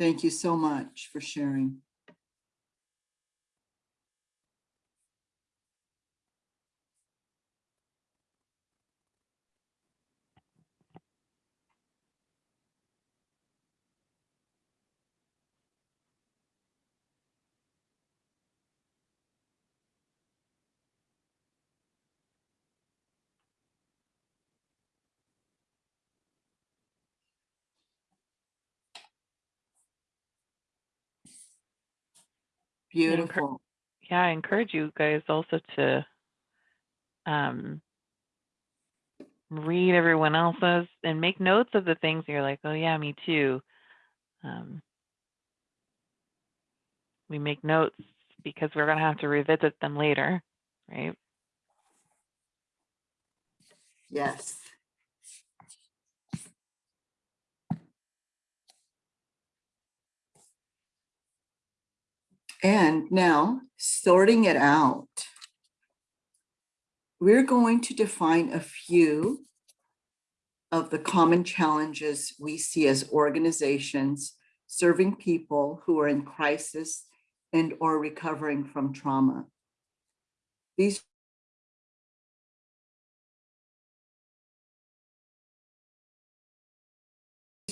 Thank you so much for sharing. Beautiful. Yeah, I encourage you guys also to um, read everyone else's and make notes of the things you're like, oh yeah, me too. Um, we make notes because we're gonna have to revisit them later, right? Yes. And now sorting it out. We're going to define a few of the common challenges we see as organizations serving people who are in crisis and or recovering from trauma. These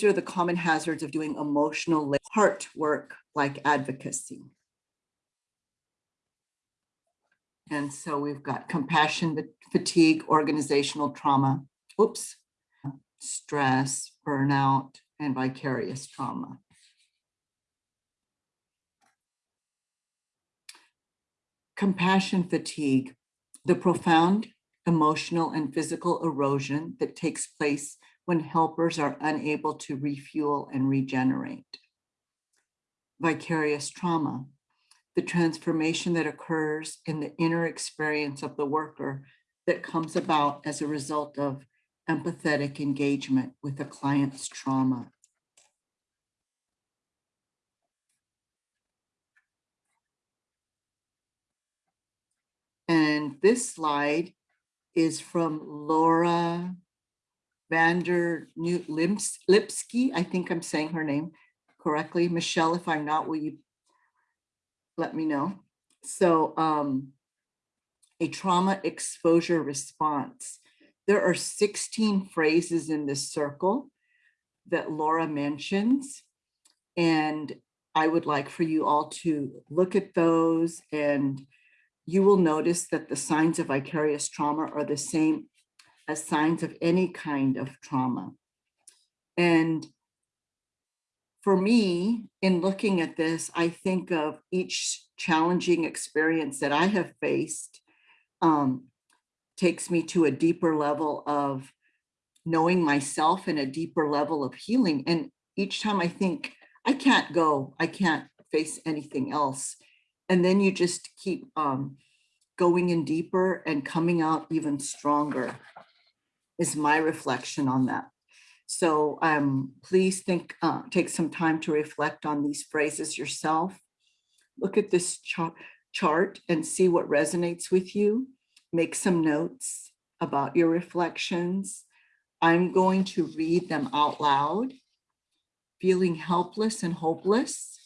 are the common hazards of doing emotional heart work like advocacy. And so we've got compassion, fatigue, organizational trauma, oops, stress, burnout, and vicarious trauma. Compassion fatigue, the profound emotional and physical erosion that takes place when helpers are unable to refuel and regenerate. Vicarious trauma, the transformation that occurs in the inner experience of the worker that comes about as a result of empathetic engagement with a client's trauma. And this slide is from Laura Vander Lims- Lipsky. I think I'm saying her name correctly. Michelle, if I'm not, will you let me know? So um, a trauma exposure response. There are 16 phrases in this circle that Laura mentions. And I would like for you all to look at those and you will notice that the signs of vicarious trauma are the same as signs of any kind of trauma. And for me, in looking at this, I think of each challenging experience that I have faced um, takes me to a deeper level of knowing myself and a deeper level of healing. And each time I think, I can't go, I can't face anything else. And then you just keep um, going in deeper and coming out even stronger is my reflection on that. So um, please think, uh, take some time to reflect on these phrases yourself. Look at this chart, chart and see what resonates with you. Make some notes about your reflections. I'm going to read them out loud. Feeling helpless and hopeless.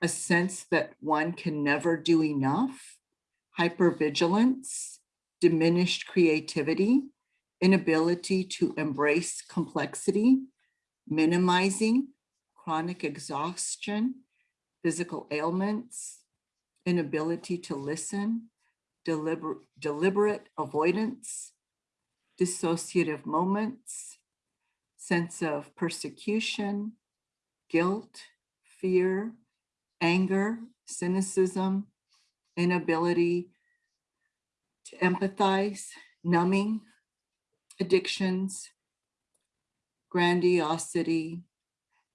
A sense that one can never do enough. Hypervigilance, diminished creativity, inability to embrace complexity, minimizing chronic exhaustion, physical ailments, inability to listen, deliberate, deliberate avoidance, dissociative moments, sense of persecution, guilt, fear, anger, cynicism, inability to empathize, numbing, addictions, grandiosity,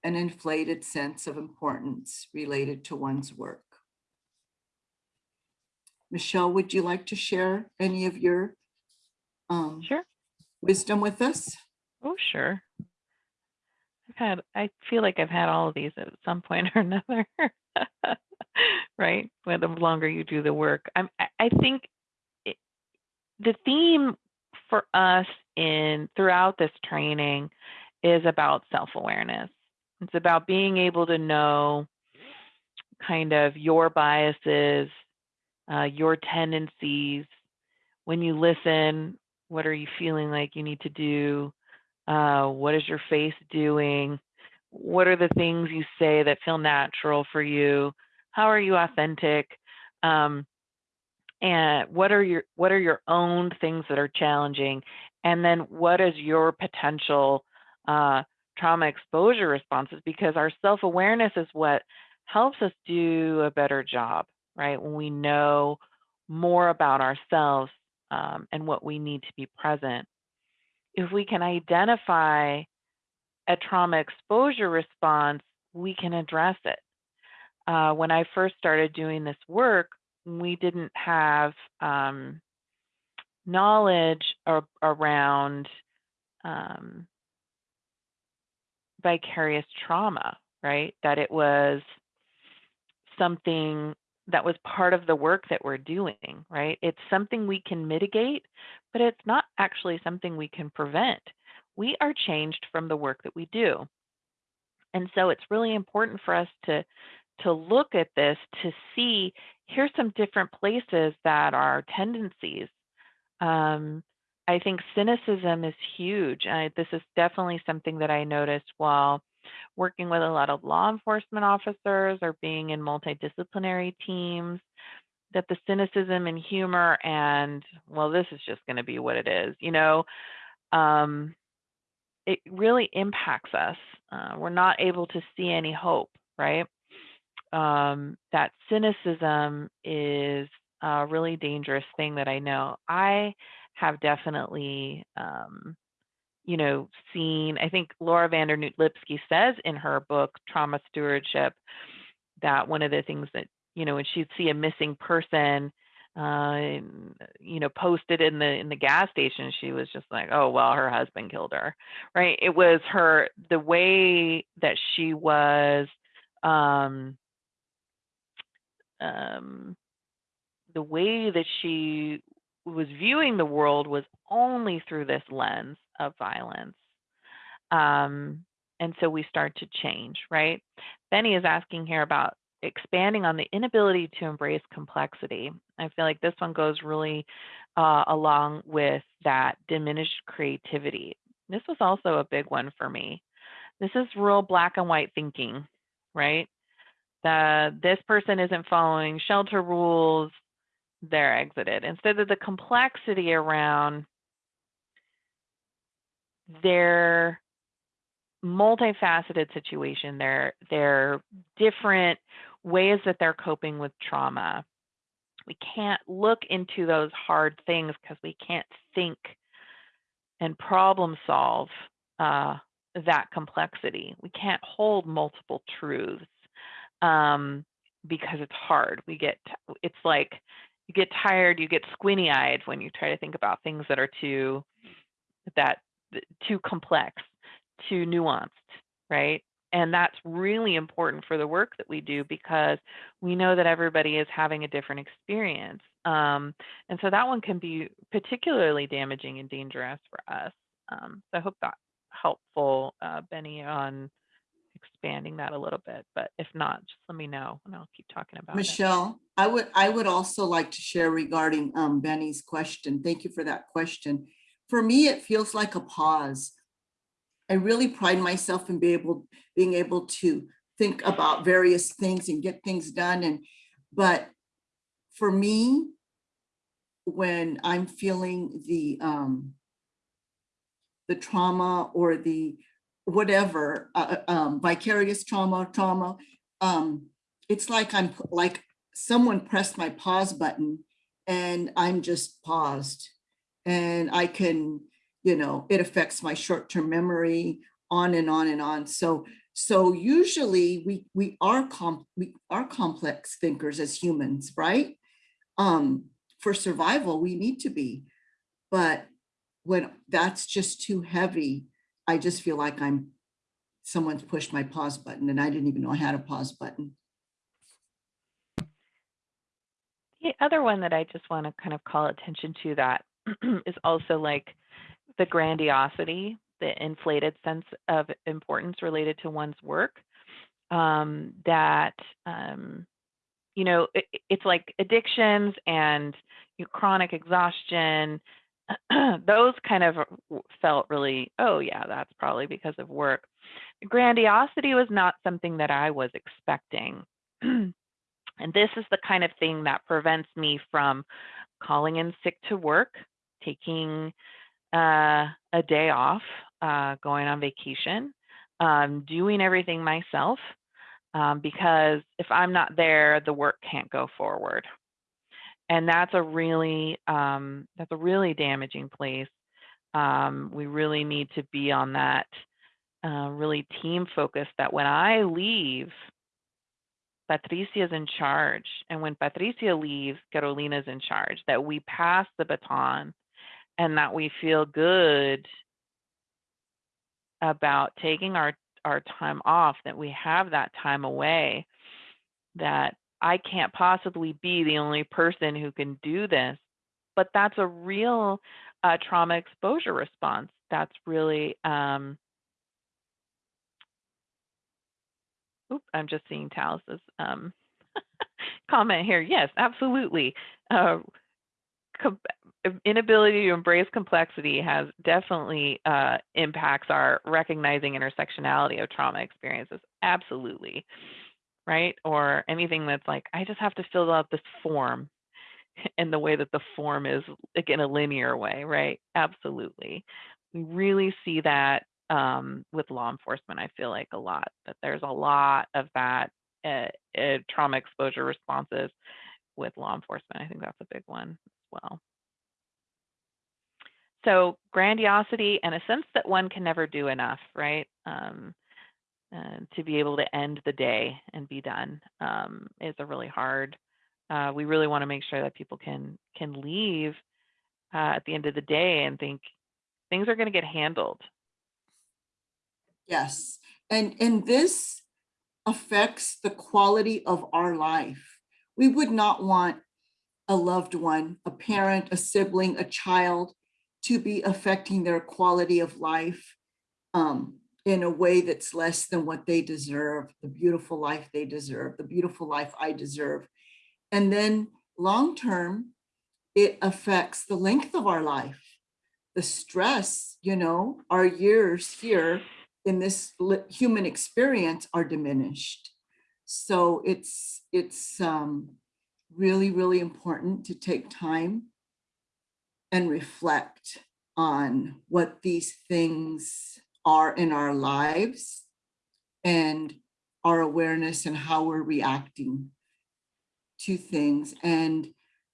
an inflated sense of importance related to one's work. Michelle, would you like to share any of your um, Sure. wisdom with us? Oh, sure. I've had, I feel like I've had all of these at some point or another. right? Where the longer you do the work. I'm, I, I think it, the theme for us in throughout this training is about self-awareness, It's about being able to know kind of your biases, uh, your tendencies. When you listen, what are you feeling like you need to do? Uh, what is your face doing? What are the things you say that feel natural for you? How are you authentic? Um, and what are your what are your own things that are challenging? And then what is your potential uh, trauma exposure responses? Because our self awareness is what helps us do a better job, right? When we know more about ourselves um, and what we need to be present. If we can identify a trauma exposure response, we can address it. Uh, when I first started doing this work, we didn't have um, knowledge ar- around um, vicarious trauma, right? That it was something that was part of the work that we're doing, right? It's something we can mitigate, but it's not actually something we can prevent. We are changed from the work that we do. And so it's really important for us to to look at this to see here's some different places that are tendencies. Um, I think cynicism is huge. I, this is definitely something that I noticed while working with a lot of law enforcement officers or being in multidisciplinary teams that the cynicism and humor and well this is just going to be what it is you know um, it really impacts us uh, we're not able to see any hope right um, that cynicism is a really dangerous thing that i know i have definitely um, you know, seen, I think Laura van Dernoot Lipsky says in her book, Trauma Stewardship, that one of the things that, you know, when she'd see a missing person, uh, you know, posted in the in the gas station, she was just like, oh well, her husband killed her, right? It was her the way that she was, um, um, the way that she was viewing the world was only through this lens of violence. Um, and so we start to change, right? Benny is asking here about expanding on the inability to embrace complexity. I feel like this one goes really uh, along with that diminished creativity. This was also a big one for me. This is real black and white thinking, right? The, this person isn't following shelter rules, they're exited. Instead of the complexity around their multifaceted situation, their their different ways that they're coping with trauma. We can't look into those hard things because we can't think and problem solve uh, that complexity. We can't hold multiple truths um, because it's hard. We get it's like you get tired, you get squinty eyed when you try to think about things that are too that too complex, too nuanced, right? And that's really important for the work that we do because we know that everybody is having a different experience. Um, and so that one can be particularly damaging and dangerous for us. Um, so I hope that helpful, uh, Benny, on expanding that a little bit. But if not, just let me know and I'll keep talking about it. Michelle, I would, I would also like to share regarding um, Benny's question. Thank you for that question. For me, it feels like a pause. I really pride myself in being able, being able to think about various things and get things done. And, but for me, when I'm feeling the, um, the trauma or the whatever, uh, um, vicarious trauma, trauma, um, it's like I'm like someone pressed my pause button and I'm just paused. And I can, you know, it affects my short-term memory on and on and on. So so usually we we are comp we are complex thinkers as humans, right? Um, for survival, we need to be. But when that's just too heavy, I just feel like I'm someone's pushed my pause button and I didn't even know I had a pause button. The other one that I just want to kind of call attention to that is also like the grandiosity the inflated sense of importance related to one's work. Um, that um, you know, it, it's like addictions and you know, chronic exhaustion. Those kind of felt really, oh yeah, that's probably because of work. Grandiosity was not something that I was expecting. and this is the kind of thing that prevents me from calling in sick to work, taking uh, a day off, uh, going on vacation, um, doing everything myself, um, because if I'm not there, the work can't go forward. And that's a really um, that's a really damaging place. Um, we really need to be on that uh, really team focus. That when I leave, Patricia is in charge, and when Patricia leaves, Carolina's in charge. That we pass the baton, and that we feel good about taking our our time off, that we have that time away, that I can't possibly be the only person who can do this. But that's a real uh, trauma exposure response. That's really, um, oop, I'm just seeing Talis's um, comment here. Yes, absolutely. Uh, inability to embrace complexity has definitely uh, impacts our recognizing intersectionality of trauma experiences. Absolutely. Right. Or anything that's like, I just have to fill out this form in the way that the form is like in a linear way. Right. Absolutely. We really see that um, with law enforcement, I feel like a lot, that there's a lot of that uh, uh, trauma exposure responses with law enforcement. I think that's a big one as well. So grandiosity and a sense that one can never do enough, right? Um, uh, to be able to end the day and be done um, is a really hard. Uh, we really want to make sure that people can can leave uh, at the end of the day and think things are going to get handled. Yes, and and this affects the quality of our life. We would not want a loved one, a parent, a sibling, a child to be affecting their quality of life um, in a way that's less than what they deserve, the beautiful life they deserve, the beautiful life I deserve. And then long-term, it affects the length of our life. The stress, you know, our years here in this human experience are diminished. So it's, it's um, really, really important to take time and reflect on what these things are in our lives and our awareness and how we're reacting to things. And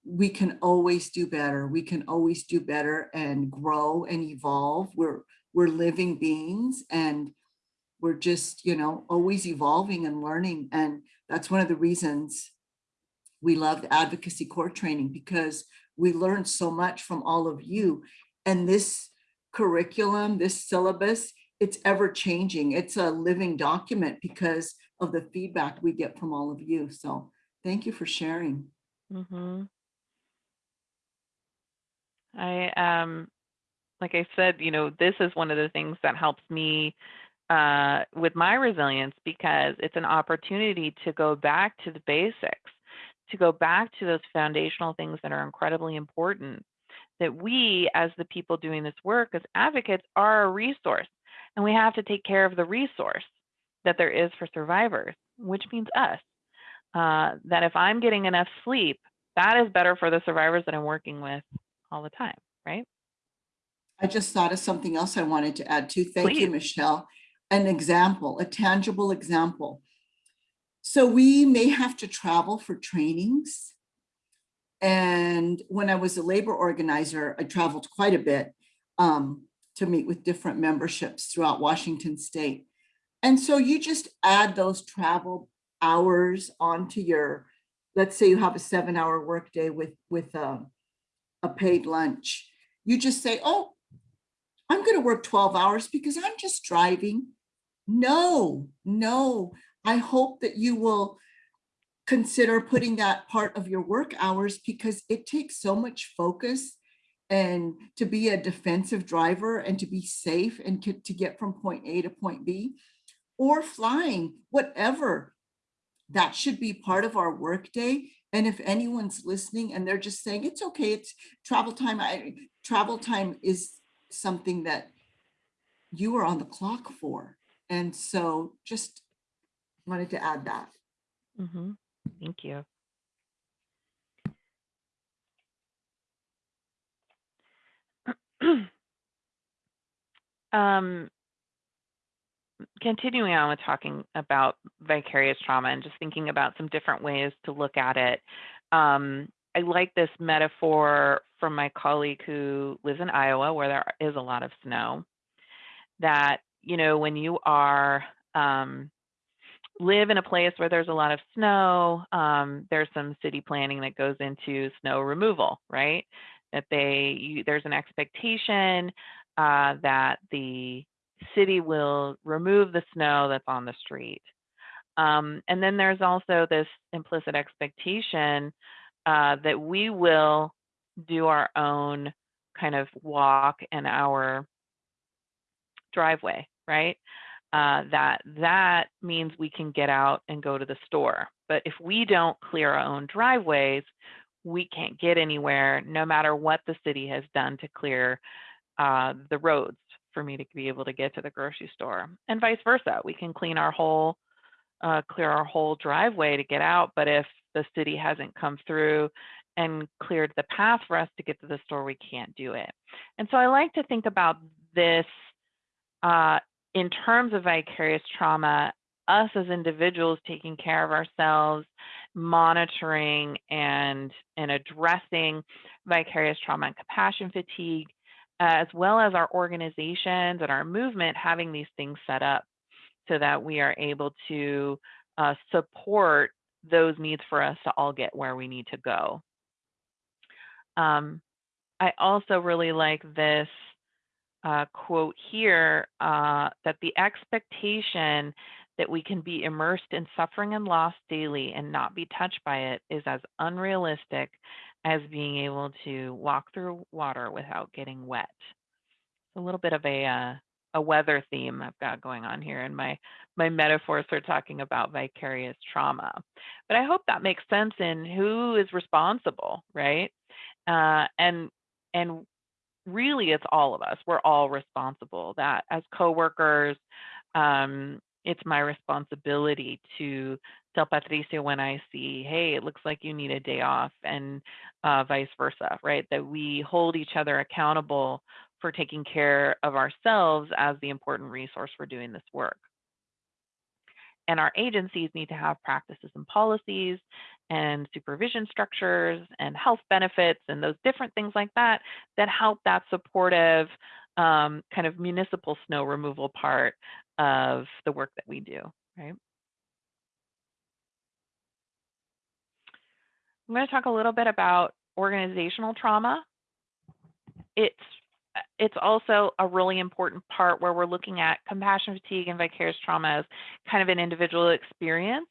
we can always do better. We can always do better and grow and evolve. We're, we're living beings and we're just, you know, always evolving and learning. And that's one of the reasons we loved advocacy core training because we learned so much from all of you. And this curriculum, this syllabus, it's ever changing. It's a living document because of the feedback we get from all of you. So thank you for sharing. Mm -hmm. I, um, like I said, you know, this is one of the things that helps me uh, with my resilience because it's an opportunity to go back to the basics to go back to those foundational things that are incredibly important that we as the people doing this work as advocates are a resource and we have to take care of the resource that there is for survivors which means us uh, that if i'm getting enough sleep that is better for the survivors that i'm working with all the time right i just thought of something else i wanted to add to thank Please. you michelle an example a tangible example so we may have to travel for trainings. And when I was a labor organizer, I traveled quite a bit um, to meet with different memberships throughout Washington state. And so you just add those travel hours onto your, let's say you have a seven hour workday with, with a, a paid lunch. You just say, oh, I'm gonna work 12 hours because I'm just driving. No, no, I hope that you will consider putting that part of your work hours because it takes so much focus and to be a defensive driver and to be safe and to, get from point A to point B or flying, whatever. That should be part of our workday. And if anyone's listening and they're just saying, it's okay, it's travel time, I, travel time is something that you are on the clock for. And so just wanted to add that. hmm Thank you. um, continuing on with talking about vicarious trauma and just thinking about some different ways to look at it. Um, I like this metaphor from my colleague who lives in Iowa, where there is a lot of snow. That you know, when you are um, live in a place where there's a lot of snow, um, there's some city planning that goes into snow removal, right? That they you, there's an expectation uh, that the city will remove the snow that's on the street. Um, and then there's also this implicit expectation uh, that we will do our own kind of walk and our driveway, right? Uh, that that means we can get out and go to the store. But if we don't clear our own driveways, we can't get anywhere, no matter what the city has done to clear uh, the roads for me to be able to get to the grocery store, and vice versa. We can clean our whole, uh, clear our whole driveway to get out, but if the city hasn't come through and cleared the path for us to get to the store, we can't do it. And so I like to think about this uh, in terms of vicarious trauma, us as individuals taking care of ourselves, monitoring and, and addressing vicarious trauma and compassion fatigue, as well as our organizations and our movement having these things set up so that we are able to uh, support those needs for us to all get where we need to go. Um, I also really like this uh, quote here uh, that the expectation that we can be immersed in suffering and loss daily and not be touched by it is as unrealistic as being able to walk through water without getting wet. A little bit of a uh, a weather theme I've got going on here, and my my metaphors are talking about vicarious trauma. But I hope that makes sense in who is responsible, right? Uh, and and really it's all of us. We're all responsible. That as coworkers, um, it's my responsibility to tell Patricia when I see, hey, it looks like you need a day off, and uh, vice versa, right? That we hold each other accountable for taking care of ourselves as the important resource for doing this work. And our agencies need to have practices and policies and supervision structures and health benefits and those different things like that that help that supportive um, kind of municipal snow removal part of the work that we do, right? I'm going to talk a little bit about organizational trauma. It's uh, it's also a really important part where we're looking at compassion fatigue and vicarious trauma as kind of an individual experience.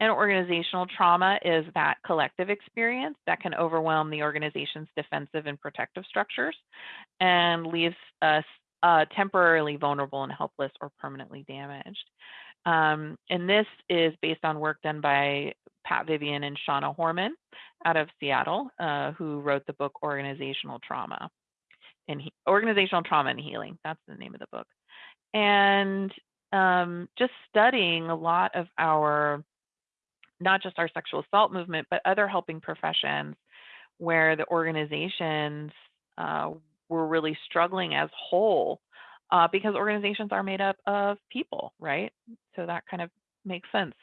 And organizational trauma is that collective experience that can overwhelm the organization's defensive and protective structures and leaves us uh, temporarily vulnerable and helpless or permanently damaged. Um, and this is based on work done by Pat Vivian and Shana Hormann out of Seattle, uh, who wrote the book Organizational Trauma and he, Organizational Trauma and Healing. That's the name of the book. And um, just studying a lot of our, not just our sexual assault movement, but other helping professions where the organizations uh, were really struggling as whole uh, because organizations are made up of people, right? So that kind of makes sense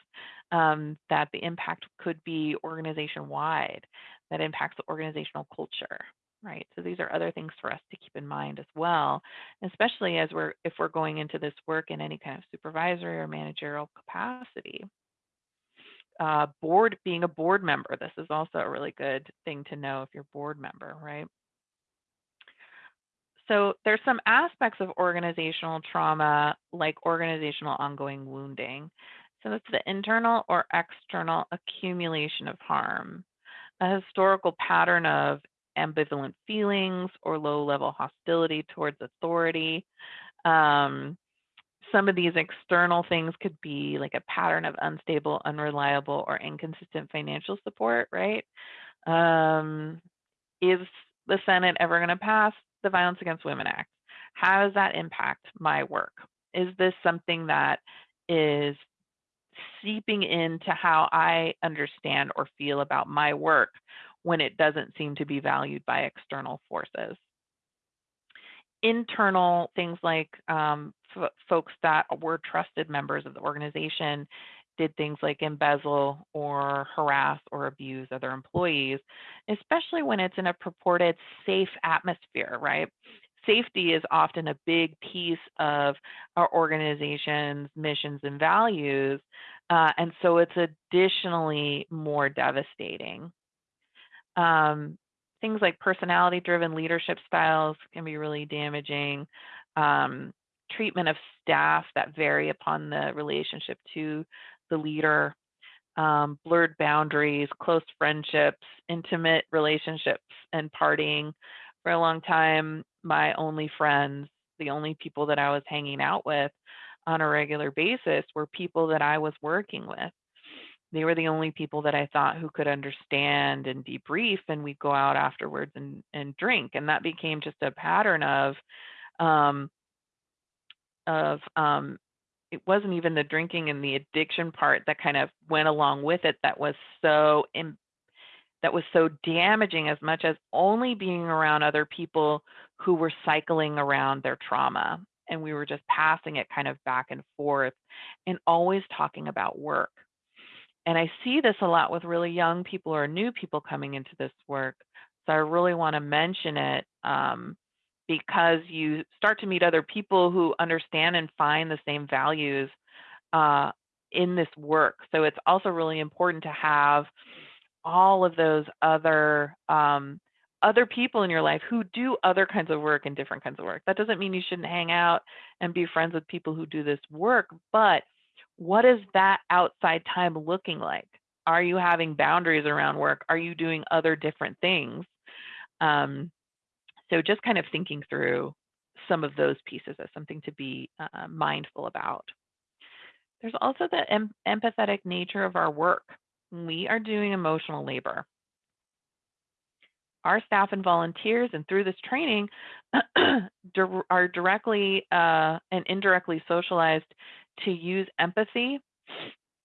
um, that the impact could be organization wide, that impacts the organizational culture, right? So these are other things for us to keep in mind as well, especially as we're if we're going into this work in any kind of supervisory or managerial capacity. Uh, board being a board member, this is also a really good thing to know if you're board member, right? So there's some aspects of organizational trauma, like organizational ongoing wounding. So it's the internal or external accumulation of harm, a historical pattern of ambivalent feelings or low level hostility towards authority. Um, some of these external things could be like a pattern of unstable, unreliable, or inconsistent financial support, right? Um, is the Senate ever going to pass the Violence Against Women Act? How does that impact my work? Is this something that is seeping into how I understand or feel about my work when it doesn't seem to be valued by external forces? Internal things like um, folks that were trusted members of the organization did things like embezzle or harass or abuse other employees, especially when it's in a purported safe atmosphere, right? Safety is often a big piece of our organization's missions and values. Uh, and so it's additionally more devastating. Um, things like personality driven leadership styles can be really damaging. Um, treatment of staff that vary upon the relationship to the leader, um, blurred boundaries, close friendships, intimate relationships, and partying. For a long time, my only friends, the only people that I was hanging out with on a regular basis were people that I was working with. They were the only people that I thought who could understand and debrief, and we'd go out afterwards and, and drink. And that became just a pattern of um, of um, it wasn't even the drinking and the addiction part that kind of went along with it that was so Im- that was so damaging as much as only being around other people who were cycling around their trauma and we were just passing it kind of back and forth and always talking about work. And i see this a lot with really young people or new people coming into this work so i really want to mention it um, because you start to meet other people who understand and find the same values uh, in this work. So it's also really important to have all of those other um, other people in your life who do other kinds of work and different kinds of work. That doesn't mean you shouldn't hang out and be friends with people who do this work, but what is that outside time looking like? Are you having boundaries around work? Are you doing other different things? Um, so just kind of thinking through some of those pieces as something to be uh, mindful about. There's also the em empathetic nature of our work. We are doing emotional labor. Our staff and volunteers, and through this training, are directly uh, and indirectly socialized to use empathy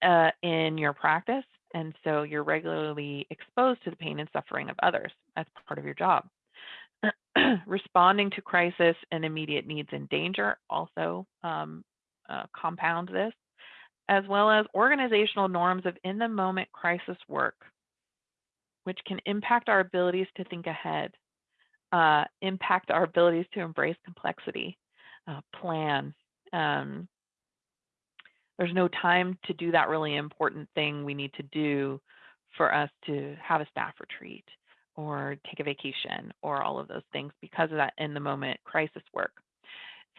uh, in your practice. And so you're regularly exposed to the pain and suffering of others as part of your job. responding to crisis and immediate needs and danger also um, uh, compound this, as well as organizational norms of in the moment crisis work, which can impact our abilities to think ahead, uh, impact our abilities to embrace complexity, uh, plan. Um, there's no time to do that really important thing we need to do for us to have a staff retreat or take a vacation or all of those things because of that in the moment crisis work.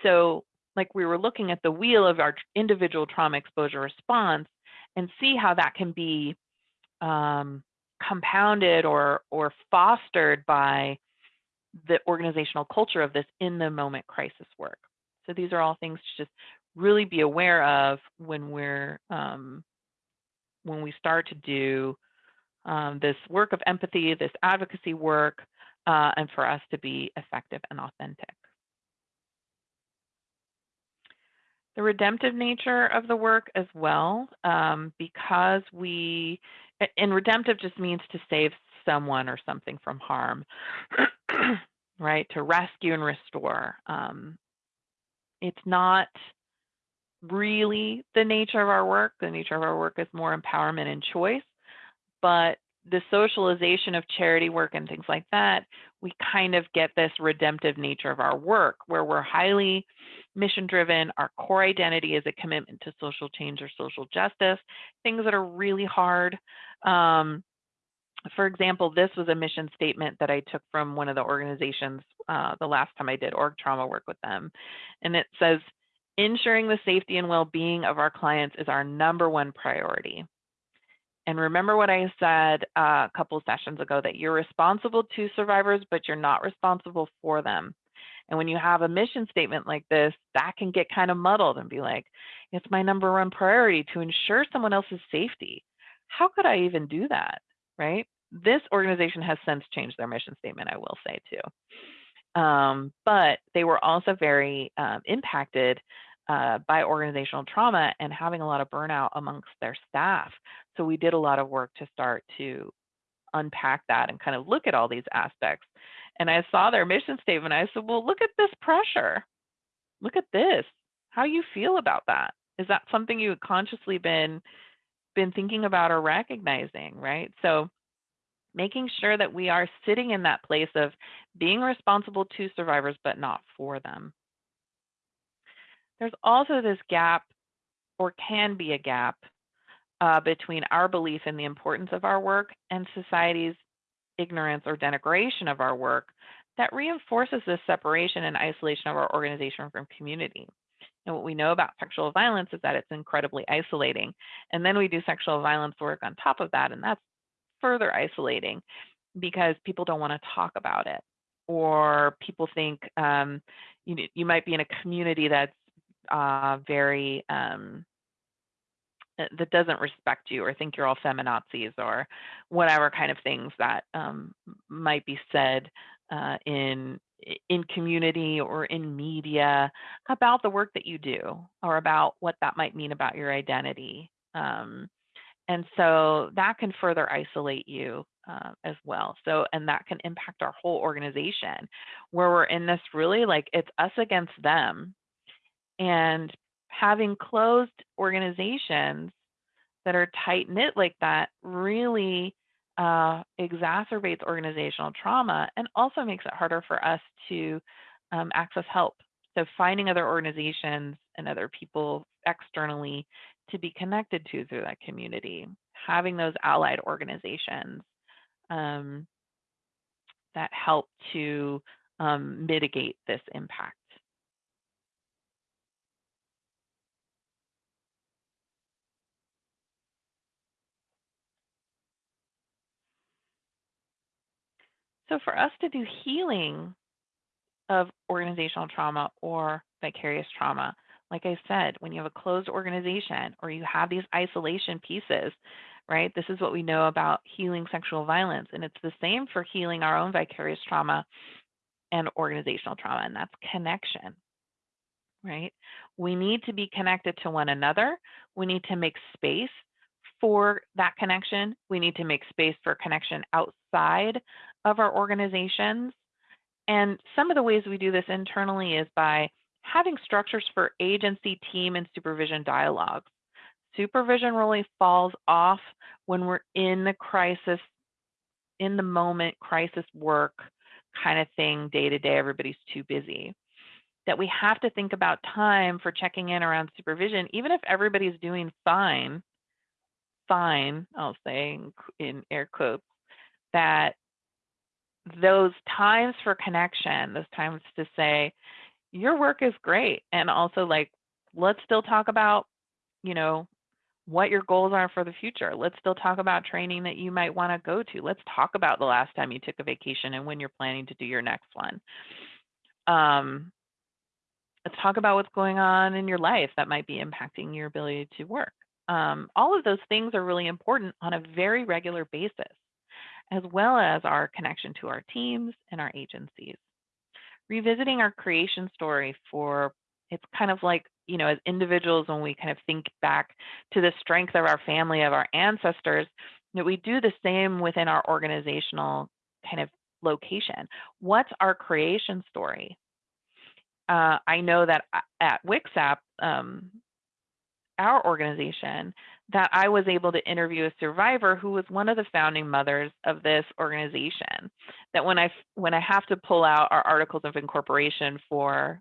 So, like we were looking at the wheel of our individual trauma exposure response and see how that can be um, compounded or or fostered by the organizational culture of this in the moment crisis work. So these are all things to just really be aware of when we're um, when we start to do um, this work of empathy, this advocacy work, uh, and for us to be effective and authentic. The redemptive nature of the work as well, um, because we, and redemptive just means to save someone or something from harm, right? To rescue and restore. Um, it's not really the nature of our work. The nature of our work is more empowerment and choice but the socialization of charity work and things like that, we kind of get this redemptive nature of our work where we're highly mission driven. Our core identity is a commitment to social change or social justice, things that are really hard. Um, for example, this was a mission statement that I took from one of the organizations uh, the last time I did org trauma work with them. And it says, ensuring the safety and well being of our clients is our number one priority. And remember what I said uh, a couple sessions ago that you're responsible to survivors, but you're not responsible for them. And when you have a mission statement like this, that can get kind of muddled and be like, it's my number one priority to ensure someone else's safety. How could I even do that? Right? This organization has since changed their mission statement, I will say too. Um, but they were also very um, impacted uh, by organizational trauma and having a lot of burnout amongst their staff. So we did a lot of work to start to unpack that and kind of look at all these aspects. And I saw their mission statement. I said, well, look at this pressure. Look at this. How you feel about that? Is that something you consciously been been thinking about or recognizing, right? So making sure that we are sitting in that place of being responsible to survivors, but not for them. There's also this gap, or can be a gap, uh, between our belief in the importance of our work and society's ignorance or denigration of our work that reinforces this separation and isolation of our organization from community. And what we know about sexual violence is that it's incredibly isolating. And then we do sexual violence work on top of that, and that's further isolating because people don't want to talk about it. Or people think um, you, you might be in a community that's uh, very um, that doesn't respect you or think you're all feminazis or whatever kind of things that um, might be said uh, in in community or in media about the work that you do or about what that might mean about your identity. Um, and so that can further isolate you uh, as well. So, and that can impact our whole organization where we're in this really like it's us against them. And having closed organizations that are tight knit like that really uh, exacerbates organizational trauma and also makes it harder for us to um, access help. So, finding other organizations and other people externally to be connected to through that community, having those allied organizations um, that help to um, mitigate this impact. So for us to do healing of organizational trauma or vicarious trauma, like I said, when you have a closed organization or you have these isolation pieces, right? This is what we know about healing sexual violence. And it's the same for healing our own vicarious trauma and organizational trauma, and that's connection, right? We need to be connected to one another. We need to make space for that connection. We need to make space for connection outside of our organizations. And some of the ways we do this internally is by having structures for agency, team, and supervision dialogues. Supervision really falls off when we're in the crisis, in the moment, crisis work kind of thing, day to day, everybody's too busy. That we have to think about time for checking in around supervision, even if everybody's doing fine, fine, I'll say in, in air quotes, that those times for connection, those times to say, your work is great. And also, like, let's still talk about, you know, what your goals are for the future. Let's still talk about training that you might want to go to. Let's talk about the last time you took a vacation and when you're planning to do your next one. Um, let's talk about what's going on in your life that might be impacting your ability to work. Um, all of those things are really important on a very regular basis as well as our connection to our teams and our agencies. Revisiting our creation story for it's kind of like, you know, as individuals, when we kind of think back to the strength of our family, of our ancestors, that we do the same within our organizational kind of location. What's our creation story? Uh, I know that at WCSAP, um, our organization, that I was able to interview a survivor who was one of the founding mothers of this organization. That when I when I have to pull out our articles of incorporation for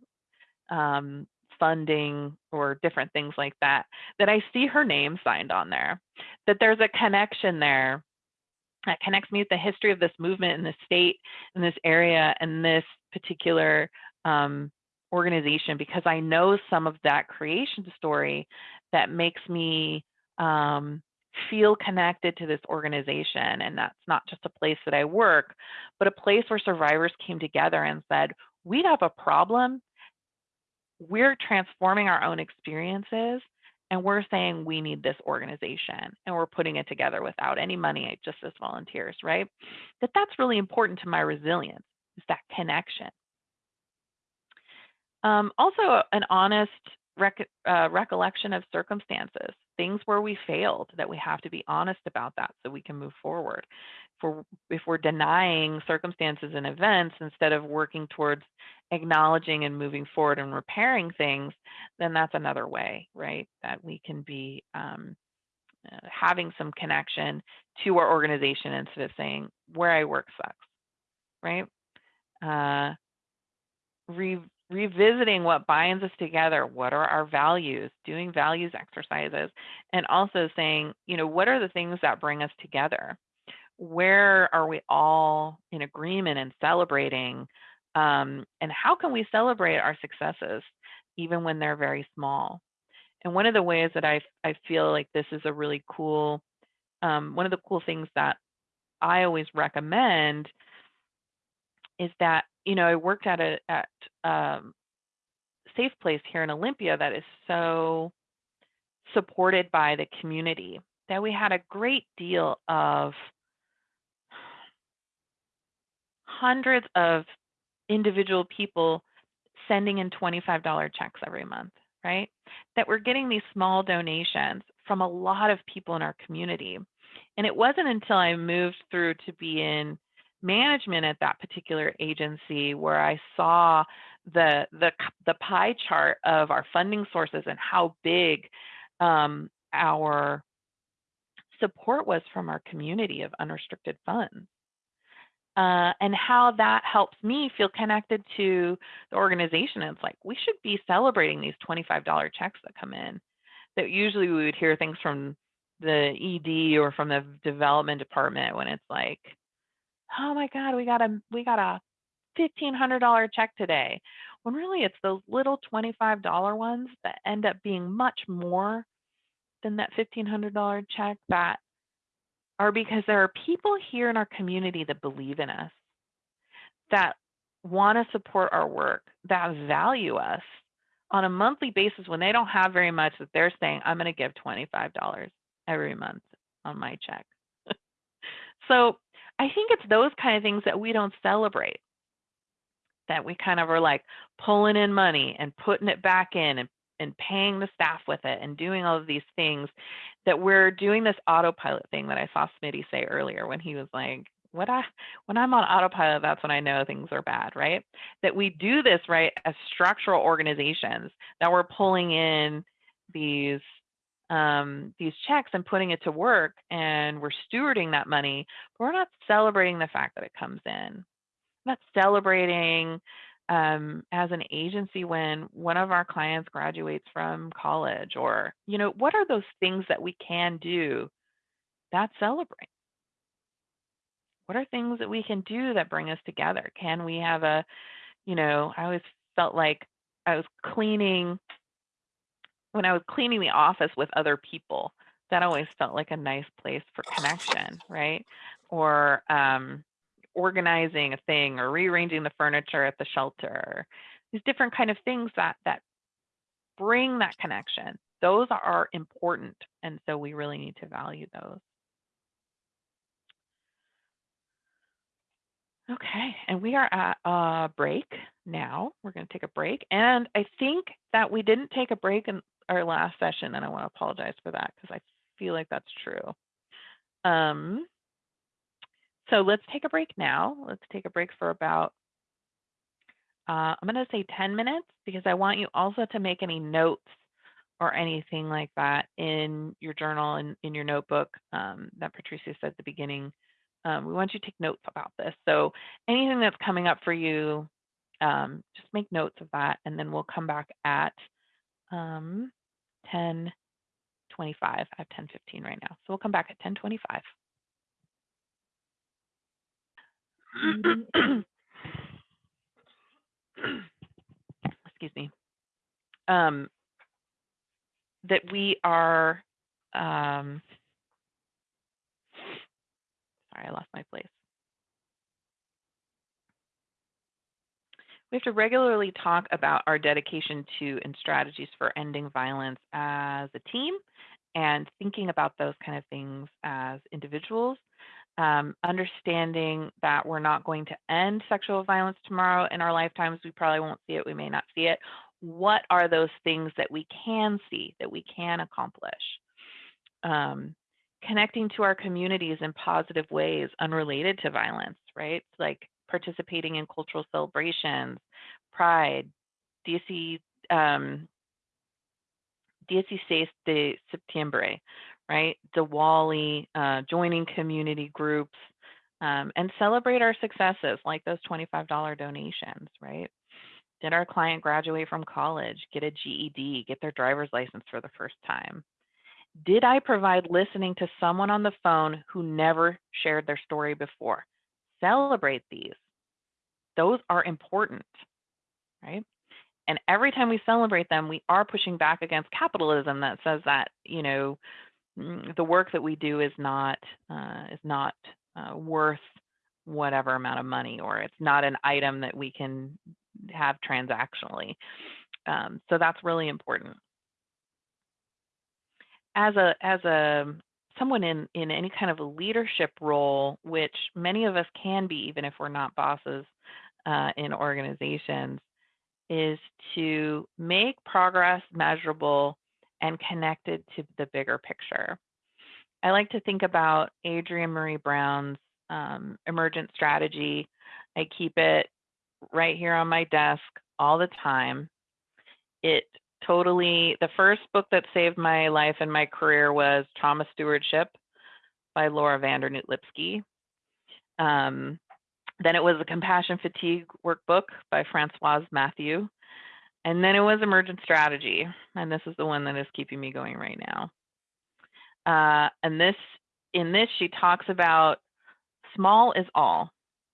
um, funding or different things like that, that I see her name signed on there. That there's a connection there that connects me with the history of this movement in this state, in this area, and this particular um, organization because I know some of that creation story that makes me um, feel connected to this organization. And that's not just a place that I work, but a place where survivors came together and said, we have a problem. We're transforming our own experiences and we're saying we need this organization and we're putting it together without any money, just as volunteers, right? That that's really important to my resilience, is that connection. Um, also, an honest rec uh, recollection of circumstances, things where we failed, that we have to be honest about that so we can move forward. If we're, if we're denying circumstances and events instead of working towards acknowledging and moving forward and repairing things, then that's another way, right? That we can be um, uh, having some connection to our organization instead of saying, where I work sucks, right? Uh, re revisiting what binds us together what are our values doing values exercises and also saying you know what are the things that bring us together? Where are we all in agreement and celebrating um, and how can we celebrate our successes even when they're very small? And one of the ways that i, I feel like this is a really cool um, one of the cool things that i always recommend is that you know, I worked at a at um, Safe Place here in Olympia that is so supported by the community that we had a great deal of hundreds of individual people sending in $25 checks every month, right? That we're getting these small donations from a lot of people in our community. And it wasn't until I moved through to be in management at that particular agency where I saw the the the pie chart of our funding sources and how big um, our support was from our community of unrestricted funds. Uh, and how that helps me feel connected to the organization. it's like, we should be celebrating these $25 checks that come in. That usually we would hear things from the ED or from the development department when it's like, oh my God, we got a we got a fifteen hundred dollar check today. When really it's those little twenty five dollar ones that end up being much more than that fifteen hundred dollar check that are because there are people here in our community that believe in us, that want to support our work, that value us on a monthly basis when they don't have very much that they're saying, I'm going to give $25 every month on my check. so I think it's those kind of things that we don't celebrate. That we kind of are like pulling in money and putting it back in and, and paying the staff with it and doing all of these things that we're doing this autopilot thing that I saw Smitty say earlier when he was like, what I when I'm on autopilot, that's when I know things are bad, right? That we do this right as structural organizations that we're pulling in these um, these checks and putting it to work and we're stewarding that money, but we're not celebrating the fact that it comes in. We're not celebrating um, as an agency when one of our clients graduates from college or, you know, what are those things that we can do that celebrate? What are things that we can do that bring us together? Can we have a, you know, I always felt like I was cleaning when I was cleaning the office with other people, that always felt like a nice place for connection, right? Or um, organizing a thing or rearranging the furniture at the shelter. These different kind of things that that bring that connection. Those are important, and so we really need to value those. Okay, and we are at a break now. We're going to take a break. And I think that we didn't take a break in our last session, and I want to apologize for that because I feel like that's true. Um, so let's take a break now. Let's take a break for about, uh, I'm going to say 10 minutes because I want you also to make any notes or anything like that in your journal and in your notebook um, that Patricia said at the beginning. Um, we want you to take notes about this. So anything that's coming up for you, um, just make notes of that, and then we'll come back at um, 10:25. I have 10:15 right now. So we'll come back at 10:25. Excuse me. Um, that we are um, sorry, I lost my place. We have to regularly talk about our dedication to and strategies for ending violence as a team and thinking about those kind of things as individuals. Um, understanding that we're not going to end sexual violence tomorrow in our lifetimes. We probably won't see it, we may not see it. What are those things that we can see, that we can accomplish? Um, connecting to our communities in positive ways unrelated to violence, right? Like participating in cultural celebrations, pride, DSC, um, DSC 6 de Septiembre, right? Diwali, uh, joining community groups, um, and celebrate our successes like those $25 donations, right? Did our client graduate from college, get a GED, get their driver's license for the first time? Did I provide listening to someone on the phone who never shared their story before? Celebrate these. Those are important, right? And every time we celebrate them, we are pushing back against capitalism that says that, you know, mm, the work that we do is not uh, is not uh, worth whatever amount of money, or it's not an item that we can have transactionally. Um, so that's really important. As a as a someone in in any kind of a leadership role, which many of us can be, even if we're not bosses uh, in organizations, is to make progress measurable and connected to the bigger picture. I like to think about Adrienne Maree Brown's um, emergent strategy. I keep it right here on my desk all the time. It totally, the first book that saved my life and my career was Trauma Stewardship by Laura van Dernoot Lipsky. Um, then it was a Compassion Fatigue workbook by Francoise Mathieu. And then it was Emergent Strategy. And this is the one that is keeping me going right now. Uh, and this, in this, she talks about small is all.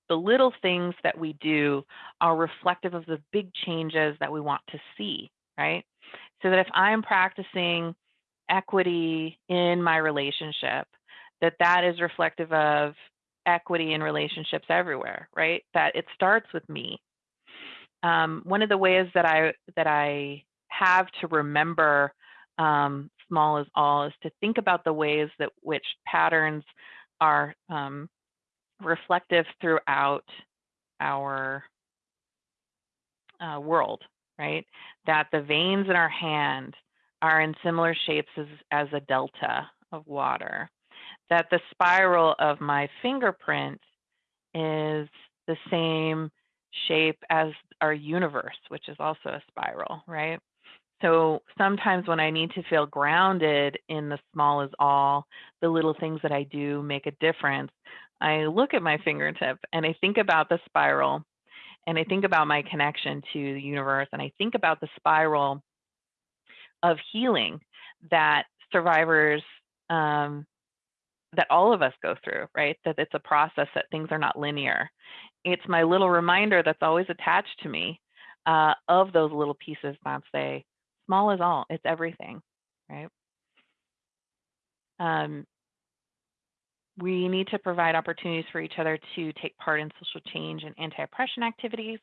The little things that we do are reflective of the big changes that we want to see, right? So that if I'm practicing equity in my relationship, that that is reflective of equity in relationships everywhere, right? That it starts with me. Um, one of the ways that I that I have to remember um, small is all is to think about the ways that which patterns are um, reflective throughout our uh, world, right? That the veins in our hand are in similar shapes as, as a delta of water. That the spiral of my fingerprint is the same shape as our universe, which is also a spiral, right? So sometimes when I need to feel grounded in the small is all, the little things that I do make a difference. I look at my fingertip and I think about the spiral and I think about my connection to the universe and I think about the spiral of healing that survivors, um, that all of us go through, right? That it's a process, that things are not linear. It's my little reminder that's always attached to me uh, of those little pieces that say, small is all, it's everything, right? Um, we need to provide opportunities for each other to take part in social change and anti-oppression activities,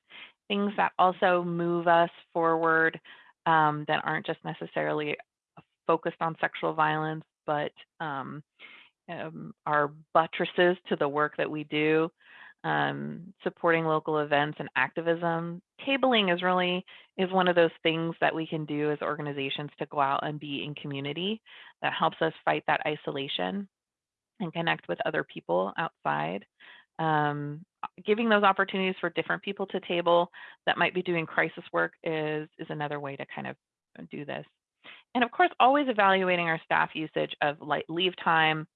things that also move us forward um, that aren't just necessarily focused on sexual violence, but um, um, are buttresses to the work that we do um, supporting local events and activism. Tabling is really is one of those things that we can do as organizations to go out and be in community that helps us fight that isolation and connect with other people outside. Um, giving those opportunities for different people to table that might be doing crisis work is, is another way to kind of do this. And of course, always evaluating our staff usage of leave time.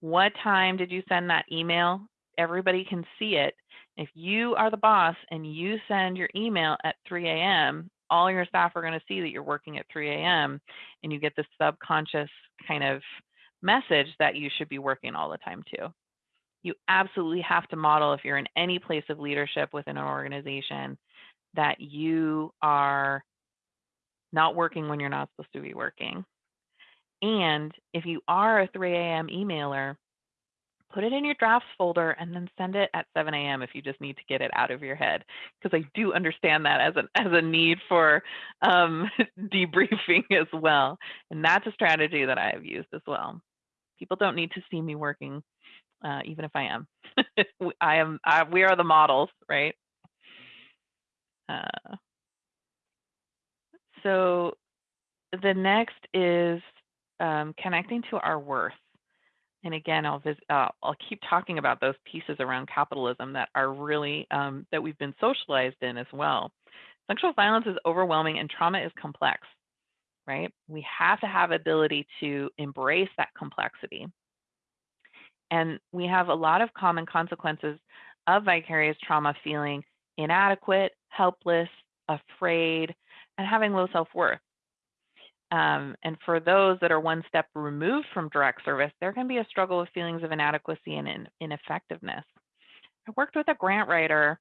What time did you send that email? everybody can see it. If you are the boss and you send your email at 3 a.m., all your staff are going to see that you're working at 3 a.m. and you get this subconscious kind of message that you should be working all the time too. You absolutely have to model if you're in any place of leadership within an organization that you are not working when you're not supposed to be working. And if you are a 3 a.m. emailer, put it in your drafts folder and then send it at 7 a.m. if you just need to get it out of your head. Because I do understand that as an as a need for um, debriefing as well, and that's a strategy that I have used as well. People don't need to see me working, uh, even if I am. I am. I, we are the models, right? Uh, so the next is um, connecting to our worth. And again, I'll uh, I'll keep talking about those pieces around capitalism that are really um, that we've been socialized in as well. Sexual violence is overwhelming and trauma is complex, right? We have to have ability to embrace that complexity. And we have a lot of common consequences of vicarious trauma feeling inadequate, helpless, afraid, and having low self-worth. Um, and for those that are one step removed from direct service, there can be a struggle with feelings of inadequacy and in, ineffectiveness. I worked with a grant writer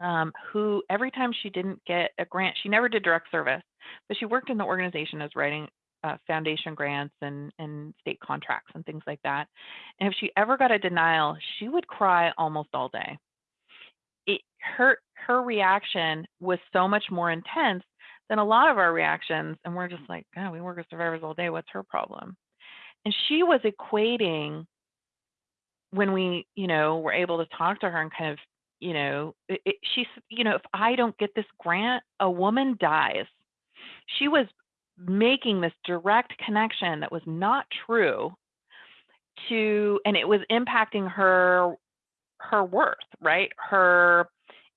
um, who every time she didn't get a grant, she never did direct service, but she worked in the organization as writing uh, foundation grants and, and state contracts and things like that. And if she ever got a denial, she would cry almost all day. It, her her reaction was so much more intense than a lot of our reactions. And we're just like, oh, we work with survivors all day. What's her problem? And she was equating when we, you know, were able to talk to her and kind of, you know, it, it, she's, you know, if I don't get this grant, a woman dies. She was making this direct connection that was not true to, and it was impacting her, her worth, right? Her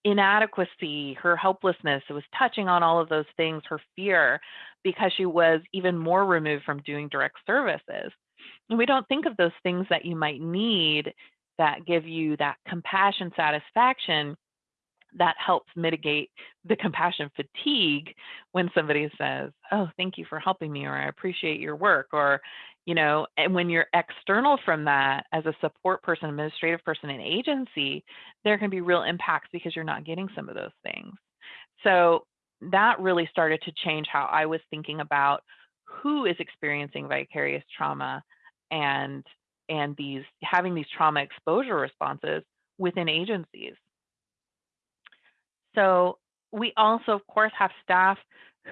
inadequacy, her helplessness. It was touching on all of those things, her fear, because she was even more removed from doing direct services. And we don't think of those things that you might need that give you that compassion satisfaction that helps mitigate the compassion fatigue when somebody says, Oh, thank you for helping me, or I appreciate your work, or, you know, and when you're external from that as a support person, administrative person in agency, there can be real impacts because you're not getting some of those things. So that really started to change how I was thinking about who is experiencing vicarious trauma and and these having these trauma exposure responses within agencies. So we also, of course, have staff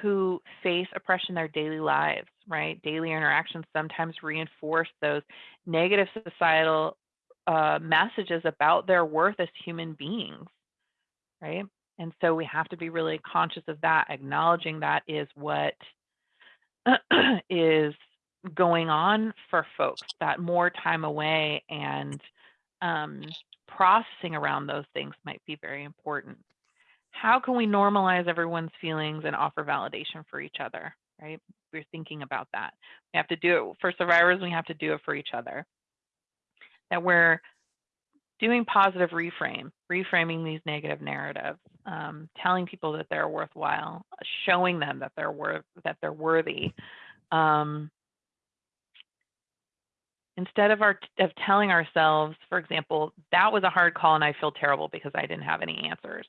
who face oppression in their daily lives, right? Daily interactions sometimes reinforce those negative societal uh, messages about their worth as human beings, right? And so we have to be really conscious of that, acknowledging that is what is going on for folks, that more time away and um, processing around those things might be very important how can we normalize everyone's feelings and offer validation for each other, right? We're thinking about that. We have to do it for survivors, we have to do it for each other. That we're doing positive reframe, reframing these negative narratives, um, telling people that they're worthwhile, showing them that they're worth that they're worthy. Um, instead of our of telling ourselves, for example, that was a hard call and I feel terrible because I didn't have any answers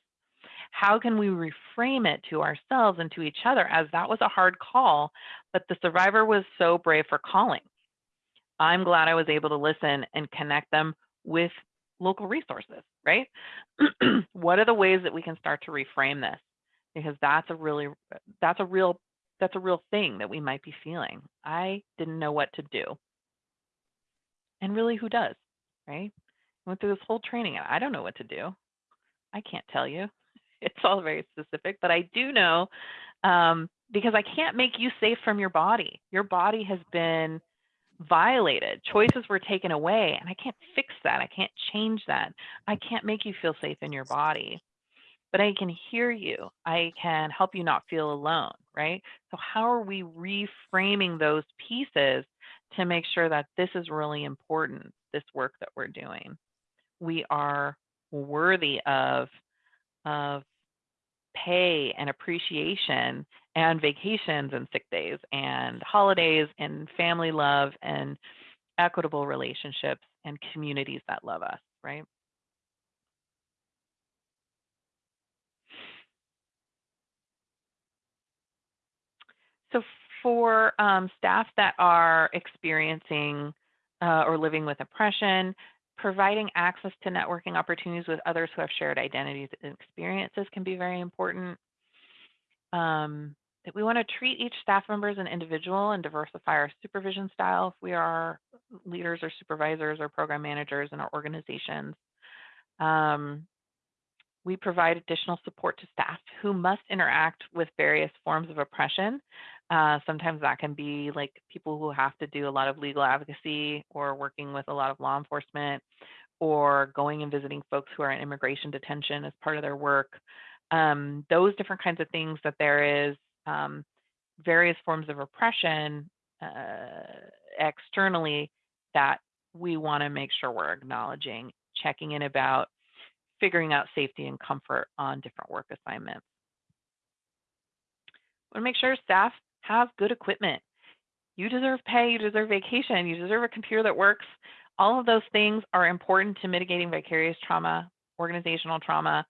how can we reframe it to ourselves and to each other as that was a hard call, but the survivor was so brave for calling. I'm glad I was able to listen and connect them with local resources, right? what are the ways that we can start to reframe this? Because that's a really, that's a real, that's a real thing that we might be feeling. I didn't know what to do. And really, who does, right? Went through this whole training and I don't know what to do. I can't tell you. it's all very specific, but I do know um, because I can't make you safe from your body. Your body has been violated. Choices were taken away, and I can't fix that. I can't change that. I can't make you feel safe in your body, but I can hear you. I can help you not feel alone, right? So, how are we reframing those pieces to make sure that this is really important, this work that we're doing? We are worthy of of pay and appreciation and vacations and sick days and holidays and family love and equitable relationships and communities that love us, right? So for um, staff that are experiencing uh, or living with oppression, providing access to networking opportunities with others who have shared identities and experiences can be very important. Um, we want to treat each staff member as an individual and diversify our supervision style if we are leaders or supervisors or program managers in our organizations. Um, we provide additional support to staff who must interact with various forms of oppression. Uh, sometimes that can be like people who have to do a lot of legal advocacy or working with a lot of law enforcement or going and visiting folks who are in immigration detention as part of their work. Um, those different kinds of things that there is um, various forms of oppression uh, externally that we want to make sure we're acknowledging, checking in about, figuring out safety and comfort on different work assignments. Want to make sure staff have good equipment. You deserve pay, you deserve vacation, you deserve a computer that works. All of those things are important to mitigating vicarious trauma, organizational trauma,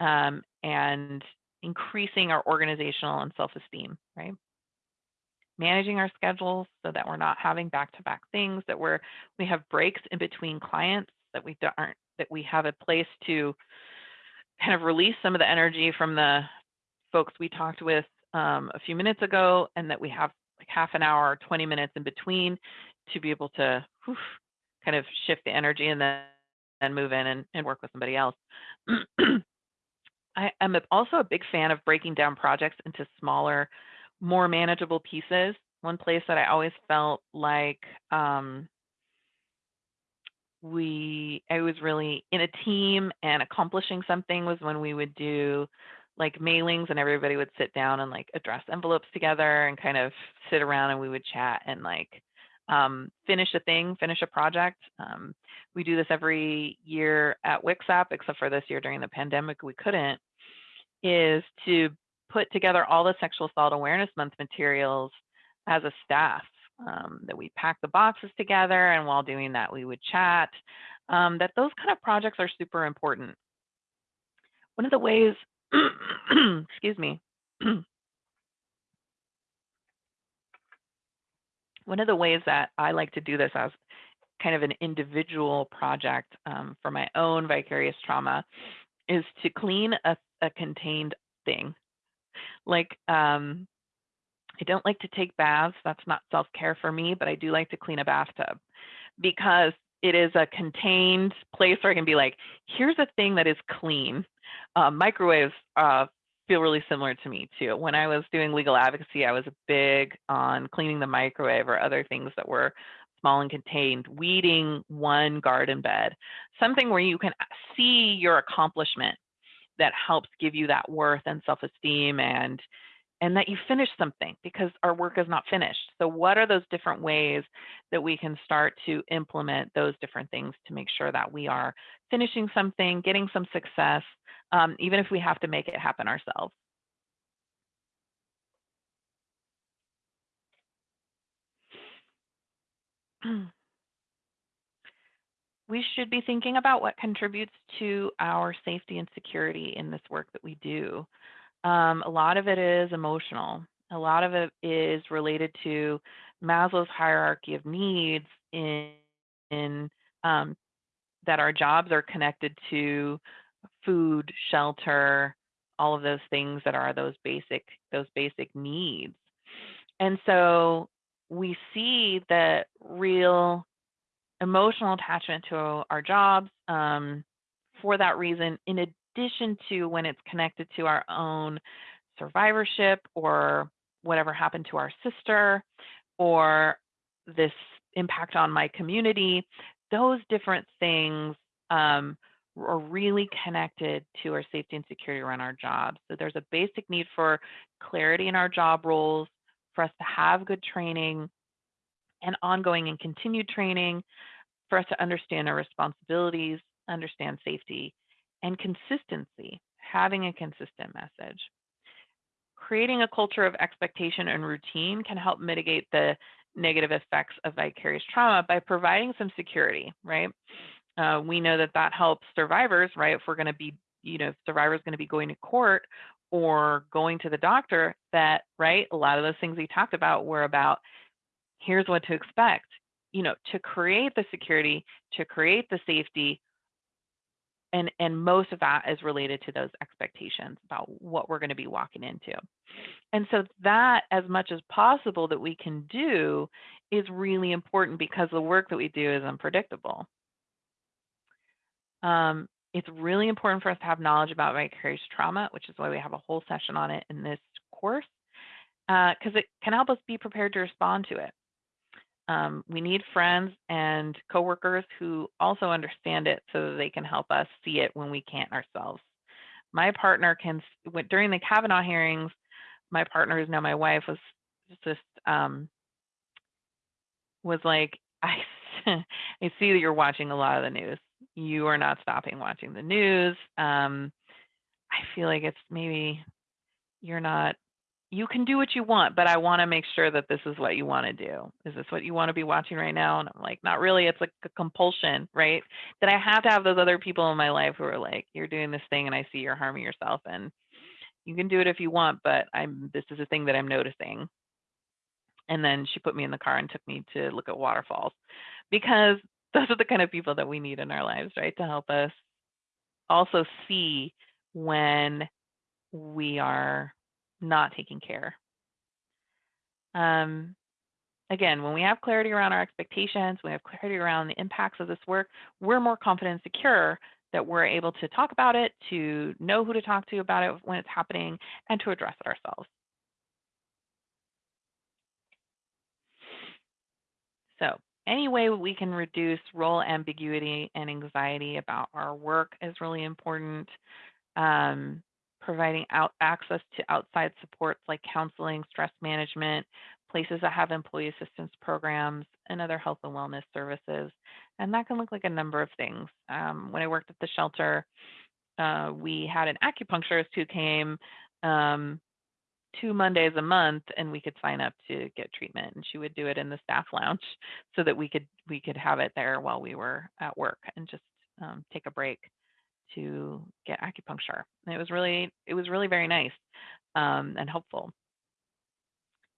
um, and increasing our organizational and self-esteem, right? Managing our schedules so that we're not having back-to-back things, that we're we have breaks in between clients, that we aren't that we have a place to kind of release some of the energy from the folks we talked with um, a few minutes ago, and that we have like half an hour 20 minutes in between to be able to whew, kind of shift the energy and then and move in and, and work with somebody else. I am also a big fan of breaking down projects into smaller, more manageable pieces. One place that I always felt like um, we, I was really in a team and accomplishing something was when we would do like mailings and everybody would sit down and like address envelopes together and kind of sit around and we would chat and like um, finish a thing, finish a project. Um, we do this every year at WCSAP, except for this year during the pandemic, we couldn't, is to put together all the Sexual Assault Awareness Month materials as a staff. Um, that we pack the boxes together, and while doing that, we would chat. Um, that those kind of projects are super important. One of the ways, excuse me, one of the ways that I like to do this as kind of an individual project um, for my own vicarious trauma is to clean a, a contained thing. Like, um, I don't like to take baths. That's not self care for me, but I do like to clean a bathtub because it is a contained place where I can be like, here's a thing that is clean. Uh, microwaves uh, feel really similar to me too. When I was doing legal advocacy, I was big on cleaning the microwave or other things that were small and contained, weeding one garden bed, something where you can see your accomplishment that helps give you that worth and self-esteem and and that you finish something because our work is not finished. So what are those different ways that we can start to implement those different things to make sure that we are finishing something, getting some success, um, even if we have to make it happen ourselves. we should be thinking about what contributes to our safety and security in this work that we do. Um, a lot of it is emotional. A lot of it is related to Maslow's hierarchy of needs in, in um, that our jobs are connected to food, shelter, all of those things that are those basic those basic needs. And so we see that real emotional attachment to our jobs um, for that reason, in addition to when it's connected to our own survivorship or whatever happened to our sister or this impact on my community, those different things um, are really connected to our safety and security around our jobs. So there's a basic need for clarity in our job roles, for us to have good training and ongoing and continued training, for us to understand our responsibilities, understand safety, and consistency, having a consistent message. Creating a culture of expectation and routine can help mitigate the negative effects of vicarious trauma by providing some security, right? Uh, we know that that helps survivors, right? If we're going to be, you know, if survivors going to be going to court or going to the doctor, that, right? A lot of those things we talked about were about here's what to expect you know, to create the security, to create the safety, and and most of that is related to those expectations about what we're going to be walking into. And so that as much as possible that we can do is really important because the work that we do is unpredictable. Um, it's really important for us to have knowledge about vicarious trauma which is why we have a whole session on it in this course because it can help us be prepared to respond to it um, we need friends and coworkers who also understand it so that they can help us see it when we can't ourselves. My partner can, during the Kavanaugh hearings, my partner, who's now my wife, was just, um, was like, I, I see that you're watching a lot of the news. You are not stopping watching the news. Um, I feel like it's maybe you're not you can do what you want, but I want to make sure that this is what you want to do. Is this what you want to be watching right now? And I'm like, not really. It's like a compulsion, right? That I have to have those other people in my life who are like, you're doing this thing and I see you're harming yourself. And you can do it if you want, but I'm this is a thing that I'm noticing. And then she put me in the car and took me to look at waterfalls because those are the kind of people that we need in our lives, right? To help us also see when we are not taking care. Um, again, when we have clarity around our expectations, we have clarity around the impacts of this work, we're more confident and secure that we're able to talk about it, to know who to talk to about it when it's happening, and to address it ourselves. So any way we can reduce role ambiguity and anxiety about our work is really important. Um, providing out access to outside supports like counseling, stress management, places that have employee assistance programs, and other health and wellness services. And that can look like a number of things. Um, when I worked at the shelter, uh, we had an acupuncturist who came um, two Mondays a month, and we could sign up to get treatment. And she would do it in the staff lounge, so that we could we could have it there while we were at work and just um, take a break to get acupuncture. And it was really, it was really very nice um, and helpful.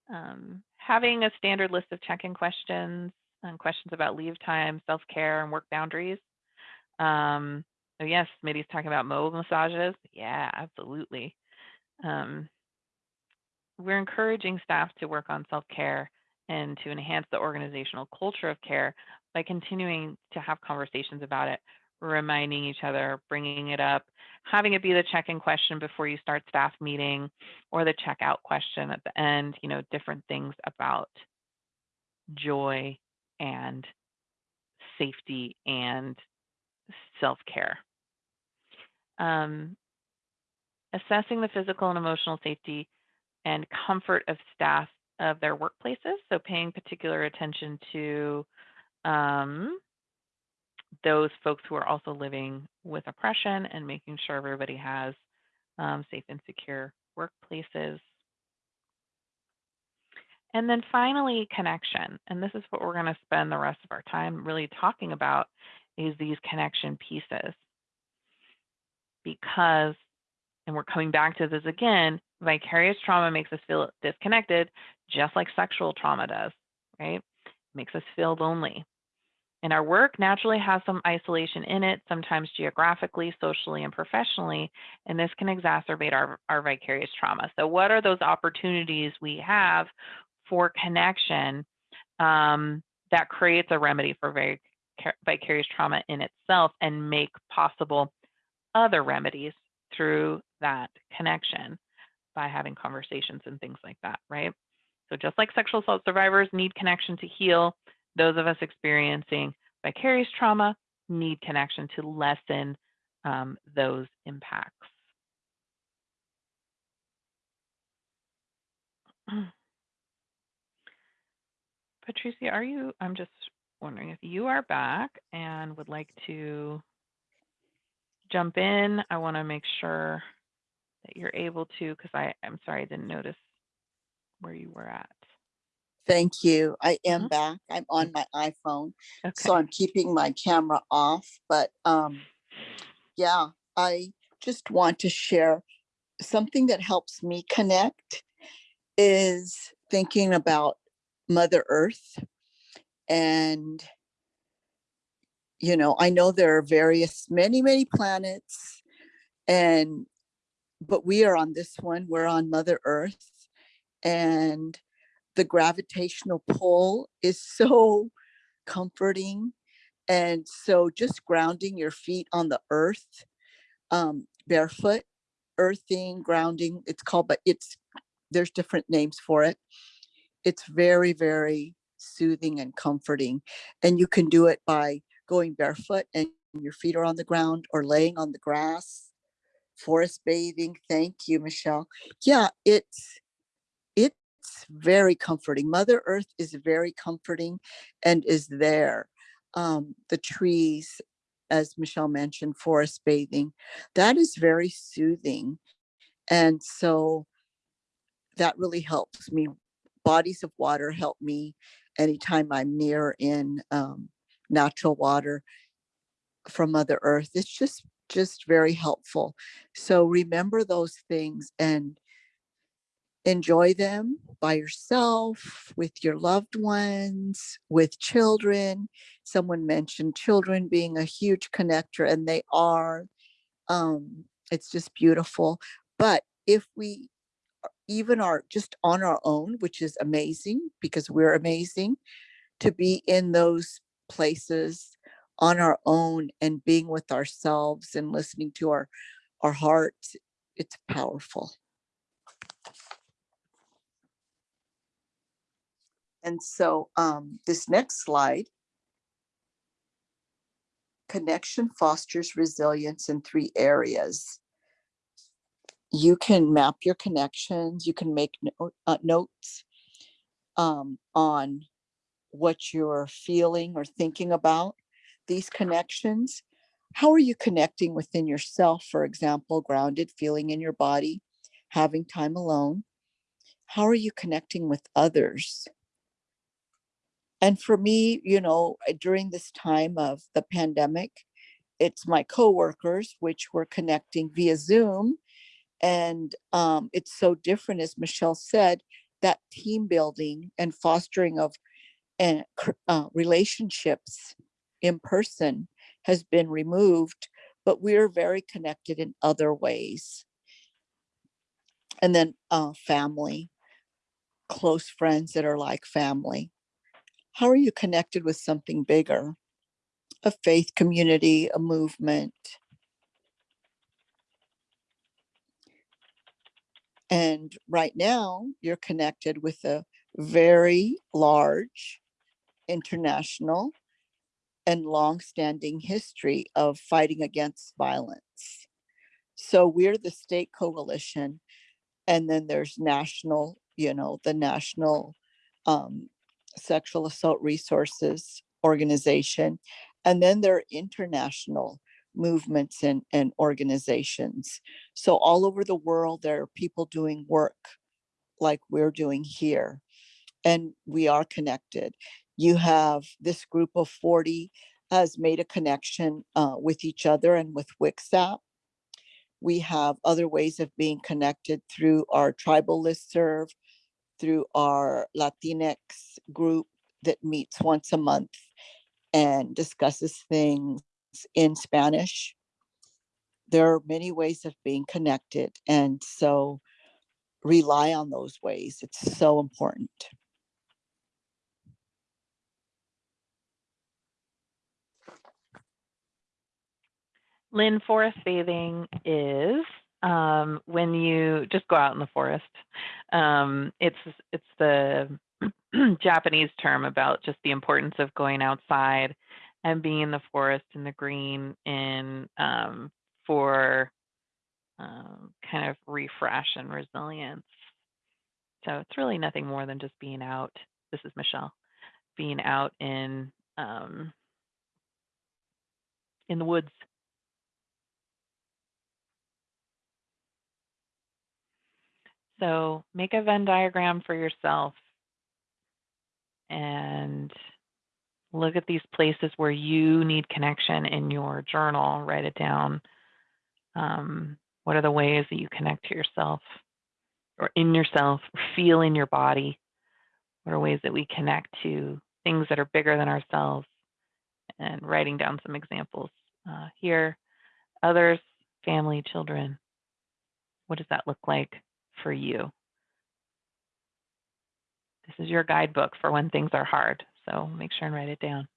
Um, having a standard list of check-in questions and questions about leave time, self-care, and work boundaries. Um, oh yes, Smitty's talking about mobile massages. Yeah, absolutely. Um, we're encouraging staff to work on self-care and to enhance the organizational culture of care by continuing to have conversations about it reminding each other, bringing it up, having it be the check-in question before you start staff meeting or the checkout question at the end, you know, different things about joy and safety and self-care. Um, assessing the physical and emotional safety and comfort of staff of their workplaces. So paying particular attention to um, those folks who are also living with oppression and making sure everybody has um, safe and secure workplaces. And then finally, connection. And this is what we're going to spend the rest of our time really talking about is these connection pieces. Because, and we're coming back to this again, vicarious trauma makes us feel disconnected, just like sexual trauma does, right? makes us feel lonely. And our work naturally has some isolation in it, sometimes geographically, socially, and professionally, and this can exacerbate our, our vicarious trauma. So what are those opportunities we have for connection um, that creates a remedy for vic vicarious trauma in itself and make possible other remedies through that connection by having conversations and things like that, right? So just like sexual assault survivors need connection to heal, those of us experiencing vicarious trauma need connection to lessen um, those impacts. Patricia, are you, I'm just wondering if you are back and would like to jump in. I want to make sure that you're able to, because I, I'm sorry, I didn't notice where you were at. Thank you. I am Mhm. back. I'm on my iPhone, Okay. so I'm keeping my camera off, but um, yeah, I just want to share something that helps me connect is thinking about Mother Earth and you know, I know there are various, many, many planets and but we are on this one, we're on Mother Earth and the gravitational pull is so comforting. And so just grounding your feet on the earth, um, barefoot, earthing, grounding, it's called, but it's, there's different names for it. It's very, very soothing and comforting. And you can do it by going barefoot and your feet are on the ground or laying on the grass, forest bathing. Thank you, Michelle. Yeah, it's, it's very comforting. Mother Earth is very comforting and is there. Um, the trees, as Michelle mentioned, forest bathing, that is very soothing. And so that really helps me. Bodies of water help me anytime I'm near in um, natural water from Mother Earth. It's just, just very helpful. So remember those things and enjoy them by yourself, with your loved ones, with children. Someone mentioned children being a huge connector and they are. Um, it's just beautiful. But if we even are just on our own, which is amazing because we're amazing, to be in those places on our own and being with ourselves and listening to our our hearts, it's powerful. And so um, this next slide, connection fosters resilience in three areas. You can map your connections, you can make no- uh, notes um, on what you're feeling or thinking about these connections. How are you connecting within yourself, for example, grounded, feeling in your body, having time alone? How are you connecting with others? And for me, you know, during this time of the pandemic, it's my coworkers, which we're connecting via Zoom. And um, it's so different, as Michelle said, that team building and fostering of uh, relationships in person has been removed, but we're very connected in other ways. And then uh, family, close friends that are like family. How are you connected with something bigger? A faith community, a movement. And right now, you're connected with a very large international and long-standing history of fighting against violence. So we're the state coalition, and then there's national, you know, the national um, sexual assault resources organization, and then there are international movements and, and organizations. So all over the world, there are people doing work like we're doing here, and we are connected. You have this group of 40 has made a connection uh, with each other and with WCSAP. We have other ways of being connected through our tribal listserv, through our Latinx group that meets once a month and discusses things in Spanish. There are many ways of being connected and so rely on those ways. It's so important. Lynn, forest bathing is um, when you just go out in the forest. Um, it's it's the Japanese term about just the importance of going outside and being in the forest and the green in um, for um, kind of refresh and resilience. So it's really nothing more than just being out. This is Michelle, being out in um, in the woods. So make a Venn diagram for yourself and look at these places where you need connection in your journal. Write it down. Um, what are the ways that you connect to yourself or in yourself, or feel in your body? What are ways that we connect to things that are bigger than ourselves and writing down some examples uh, here. Others, family, children. What does that look like for you? This is your guidebook for when things are hard. So make sure and write it down.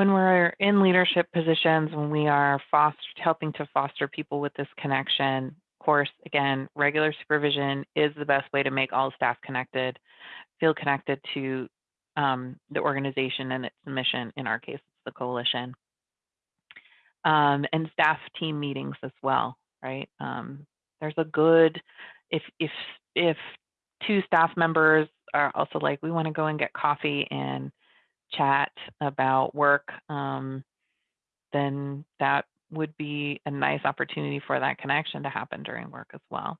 When we're in leadership positions, when we are foster, helping to foster people with this connection, of course, again, regular supervision is the best way to make all staff connected, feel connected to um, the organization and its mission. In our case, it's the coalition. Um, and staff team meetings as well, right? Um, there's a good, if if if two staff members are also like, we want to go and get coffee and chat about work, um, then that would be a nice opportunity for that connection to happen during work as well.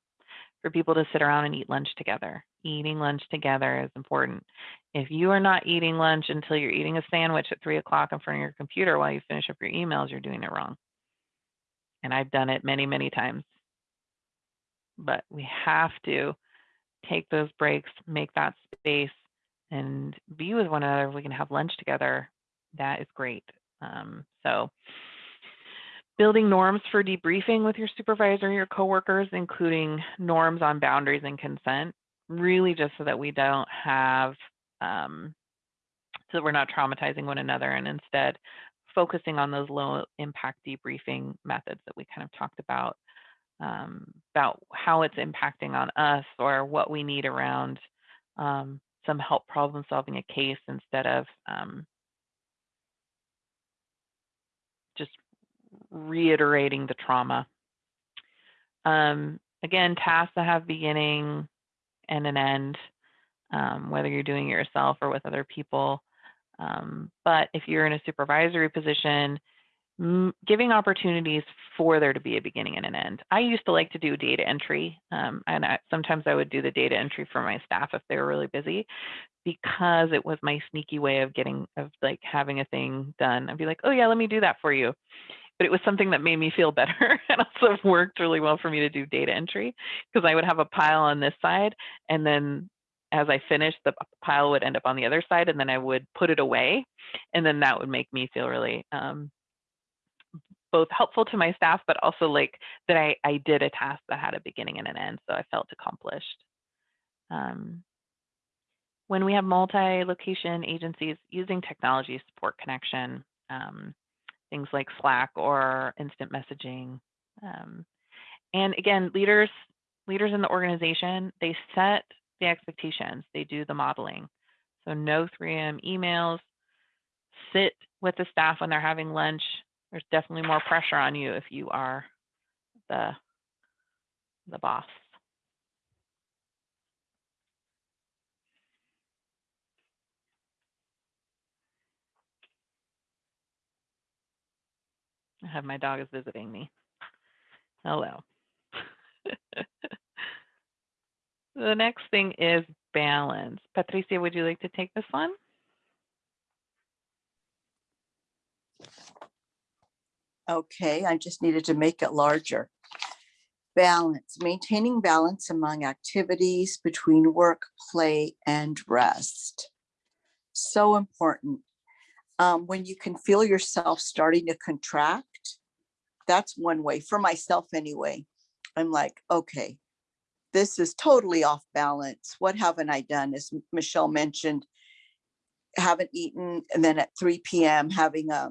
For people to sit around and eat lunch together. Eating lunch together is important. If you are not eating lunch until you're eating a sandwich at three o'clock in front of your computer while you finish up your emails, you're doing it wrong. And I've done it many, many times. But we have to take those breaks, make that space, and be with one another. If we can have lunch together, that is great. Um, so building norms for debriefing with your supervisor, your coworkers, including norms on boundaries and consent, really just so that we don't have, um, so that we're not traumatizing one another and instead focusing on those low impact debriefing methods that we kind of talked about, um, about how it's impacting on us or what we need around um, some help problem solving a case instead of um, just reiterating the trauma. Um, again, tasks that have beginning and an end, um, whether you're doing it yourself or with other people. Um, but if you're in a supervisory position, giving opportunities for there to be a beginning and an end. I used to like to do data entry, um, and I, sometimes I would do the data entry for my staff if they were really busy, because it was my sneaky way of getting of like having a thing done. I'd be like, oh yeah, let me do that for you. But it was something that made me feel better and also worked really well for me to do data entry because I would have a pile on this side and then as I finished, the pile would end up on the other side, and then I would put it away, and then that would make me feel really um, both helpful to my staff, but also like that I, I did a task that had a beginning and an end. So I felt accomplished. Um, when we have multi-location agencies using technology support connection, um, things like Slack or instant messaging. Um, and again, leaders, leaders in the organization, they set the expectations, they do the modeling. So no 3M emails, sit with the staff when they're having lunch, there's definitely more pressure on you if you are the the boss. I have my dog is visiting me. Hello. the next thing is balance. Patricia, would you like to take this one? Okay, I just needed to make it larger. Balance, maintaining balance among activities between work, play, and rest. So important. Um, when you can feel yourself starting to contract, that's one way for myself anyway. I'm like, okay, this is totally off balance. What haven't I done? As Michelle mentioned, haven't eaten, and then at 3 p.m. having a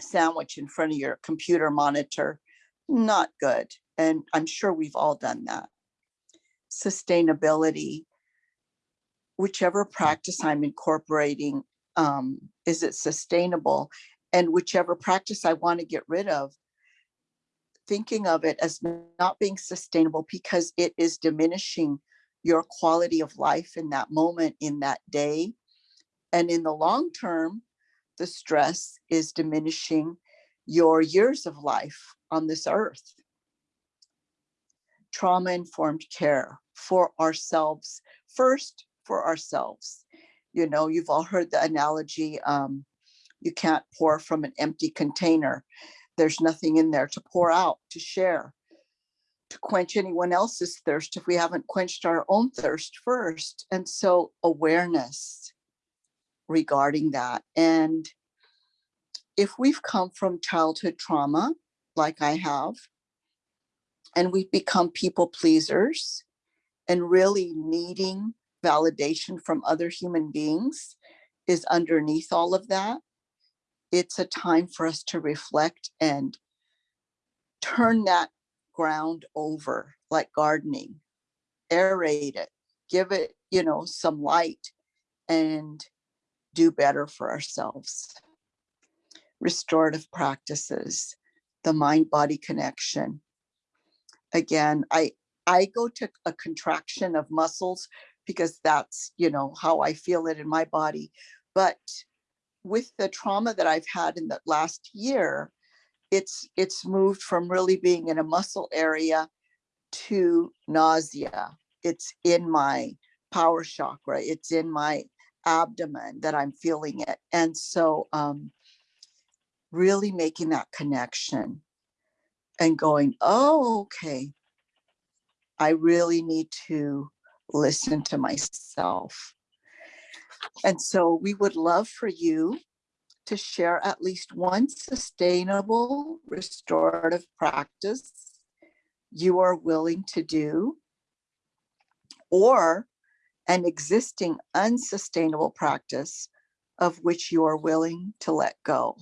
sandwich in front of your computer monitor, not good. And I'm sure we've all done that. Sustainability, whichever practice I'm incorporating, um, is it sustainable? And whichever practice I want to get rid of, thinking of it as not being sustainable because it is diminishing your quality of life in that moment, in that day. And in the long term, the stress is diminishing your years of life on this earth. Trauma informed care for ourselves, first for ourselves. You know, you've all heard the analogy um, you can't pour from an empty container. There's nothing in there to pour out, to share, to quench anyone else's thirst if we haven't quenched our own thirst first. And so, awareness regarding that. And if we've come from childhood trauma, like I have, and we've become people pleasers and really needing validation from other human beings is underneath all of that, it's a time for us to reflect and turn that ground over like gardening, aerate it, give it, you know, some light. And do better for ourselves. Restorative practices, the mind body connection. Again, I I go to a contraction of muscles because that's, you know, how I feel it in my body. But with the trauma that I've had in the last year, it's it's moved from really being in a muscle area to nausea. It's in my power chakra. It's in my abdomen that I'm feeling it. And so um, really making that connection and going, oh, okay, I really need to listen to myself. And so we would love for you to share at least one sustainable restorative practice you are willing to do or an existing unsustainable practice of which you are willing to let go.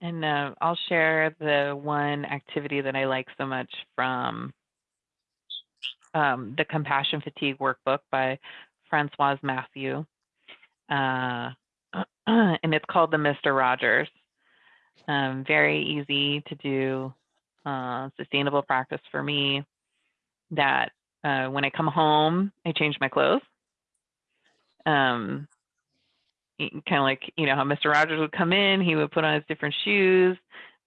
And uh, I'll share the one activity that I like so much from um, the Compassion Fatigue Workbook by Francoise Mathieu. Uh, and it's called the Mr. Rogers. Um, very easy to do, uh, sustainable practice for me that uh, when I come home, I change my clothes. Um, kind of like, you know, how Mr. Rogers would come in, he would put on his different shoes,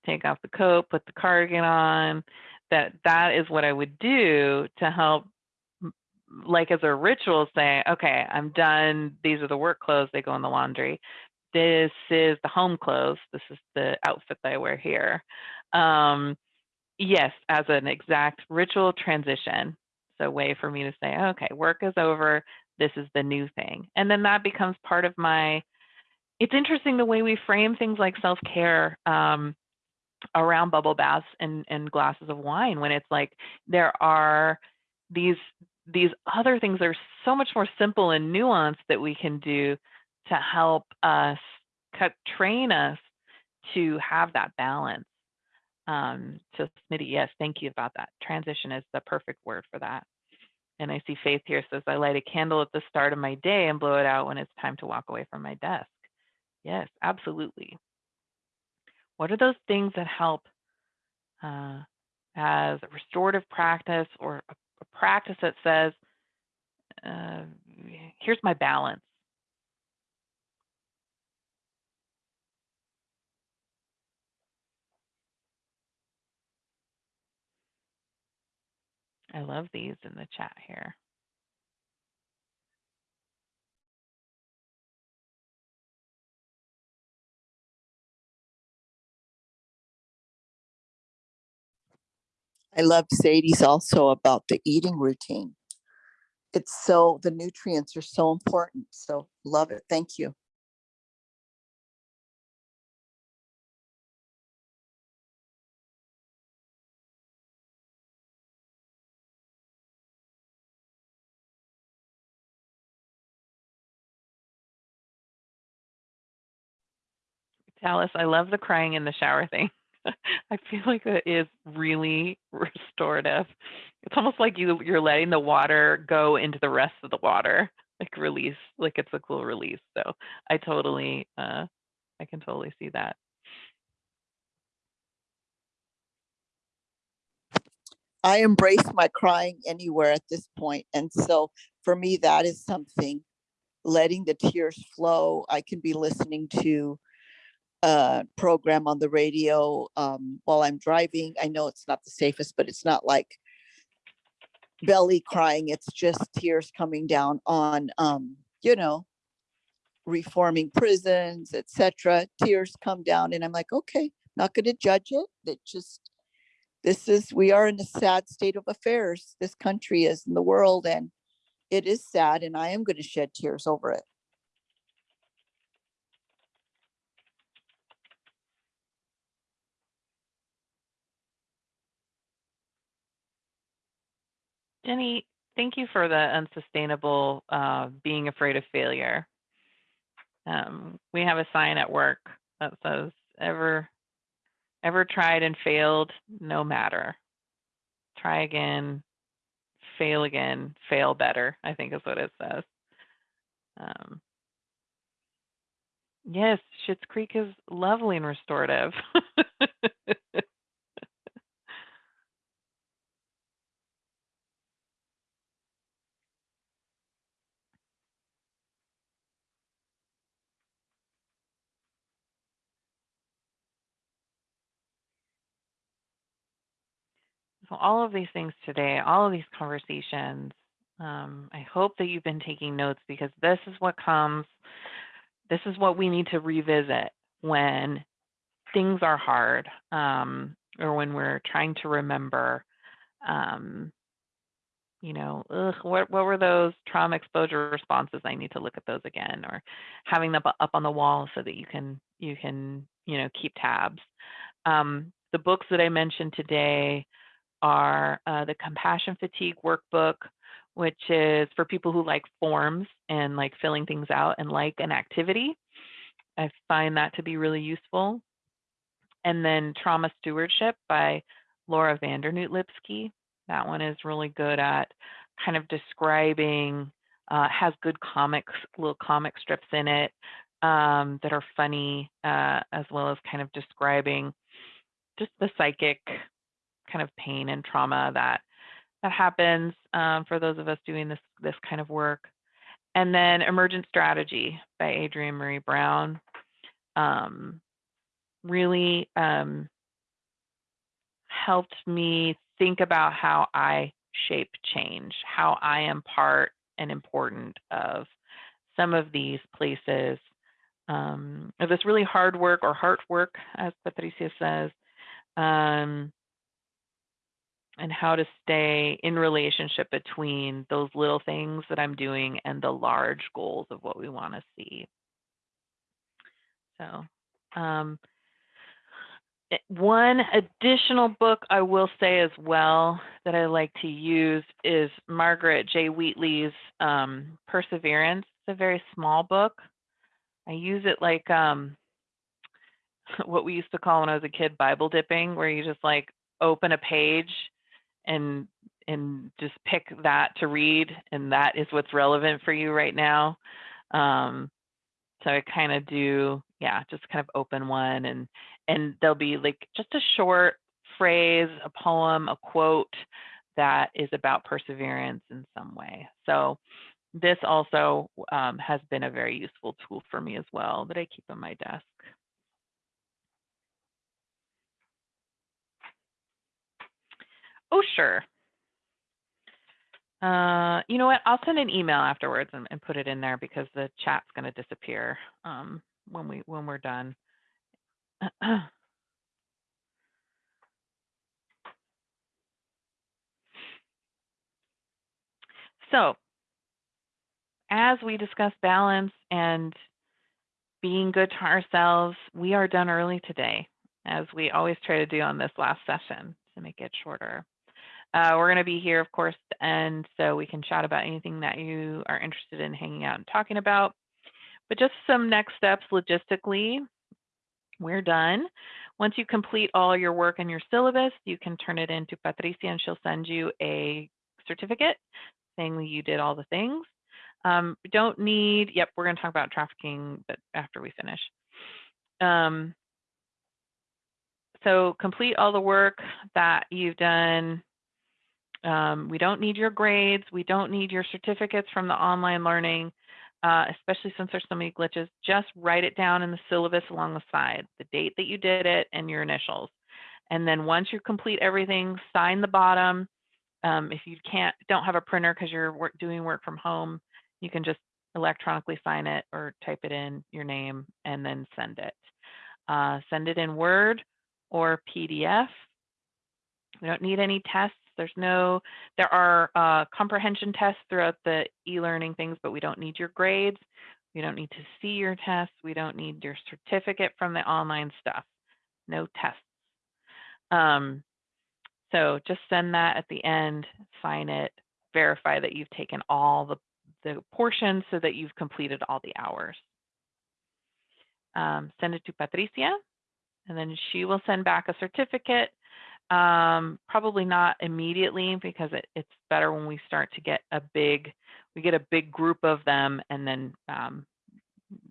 take off the coat, put the cardigan on. That that is what I would do to help like as a ritual say, okay, I'm done. These are the work clothes, they go in the laundry. This is the home clothes. This is the outfit that I wear here. Um, yes, as an exact ritual transition. So way for me to say, okay, work is over. This is the new thing. And then that becomes part of my, it's interesting the way we frame things like self-care um, around bubble baths and, and glasses of wine when it's like there are these these other things that are so much more simple and nuanced that we can do to help us train us to have that balance. Um, so Smitty, yes, thank you about that. Transition is the perfect word for that. And I see Faith here says, I light a candle at the start of my day and blow it out when it's time to walk away from my desk. Yes, absolutely. What are those things that help uh, as a restorative practice or a a practice that says, uh, here's my balance. I love these in the chat here. I love Sadie's also about the eating routine. It's so, the nutrients are so important. So love it. Thank you. Alice, I love the crying in the shower thing. I feel like it is really restorative. It's almost like you you're letting the water go into the rest of the water, like release, like it's a cool release. So I totally, uh, I can totally see that. I embrace my crying anywhere at this point, And so for me, that is something, letting the tears flow. I can be listening to a program on the radio um, while I'm driving. I know it's not the safest, but it's not like belly crying. It's just tears coming down on, um, you know, reforming prisons, etc. Tears come down and I'm like, okay, not going to judge it. It just, this is, we are in a sad state of affairs. This country is in the world and it is sad and I am going to shed tears over it. Jenny, thank you for the unsustainable uh, being afraid of failure. Um, we have a sign at work that says ever ever tried and failed no matter. Try again fail again fail better i think is what it says. Um, yes Schitt's creek is lovely and restorative So all of these things today, all of these conversations, um, I hope that you've been taking notes because this is what comes, this is what we need to revisit when things are hard um, or when we're trying to remember, um, you know, ugh, what, what were those trauma exposure responses? I need to look at those again or having them up on the wall so that you can, you can, you know, keep tabs. Um, the books that I mentioned today, are uh, the compassion fatigue workbook, which is for people who like forms and like filling things out and like an activity. I find that to be really useful. And then Trauma Stewardship by Laura van Dernoot Lipsky. That one is really good at kind of describing, uh, has good comics, little comic strips in it um, that are funny, uh, as well as kind of describing just the psychic kind of pain and trauma that that happens um, for those of us doing this this kind of work. And then Emergent Strategy by Adrienne Maree Brown. Um, really um, helped me think about how I shape change, how I am part and important of some of these places um, of this really hard work or heart work, as Patricia says, um, and how to stay in relationship between those little things that I'm doing and the large goals of what we want to see. So, um, eh, one additional book I will say as well that I like to use is Margaret J. Wheatley's um, Perseverance. It's a very small book. I use it like um, what we used to call when I was a kid Bible dipping, where you just like open a page and and just pick that to read and that is what's relevant for you right now um, so i kind of do yeah just kind of open one and and there'll be like just a short phrase a poem a quote that is about perseverance in some way. So this also um, has been a very useful tool for me as well that i keep on my desk Oh, sure. Uh, you know what? I'll send an email afterwards and, and put it in there because the chat's going to disappear um, when we when we're done. so, as we discuss balance and being good to ourselves, we are done early today, as we always try to do on this last session to make it shorter. Uh, we're going to be here, of course, and so we can chat about anything that you are interested in hanging out and talking about. But just some next steps logistically, we're done. Once you complete all your work and your syllabus, you can turn it in to Patricia and she'll send you a certificate saying that you did all the things. Um, don't need, yep, we're going to talk about trafficking but after we finish. Um, so complete all the work that you've done. Um, we don't need your grades. We don't need your certificates from the online learning, uh, especially since there's so many glitches. Just write it down in the syllabus along the side, the date that you did it and your initials. And then once you complete everything, sign the bottom. Um, if you can't, don't have a printer because you're work, doing work from home, you can just electronically sign it or type it in your name and then send it. Uh, send it in Word or PDF. We don't need any tests. There's no, there are uh, comprehension tests throughout the e-learning things, but we don't need your grades. We don't need to see your tests. We don't need your certificate from the online stuff. No tests. Um, so just send that at the end, sign it, verify that you've taken all the, the portions so that you've completed all the hours. Um, send it to Patricia, and then she will send back a certificate um, probably not immediately because it, it's better when we start to get a big, we get a big group of them and then, um,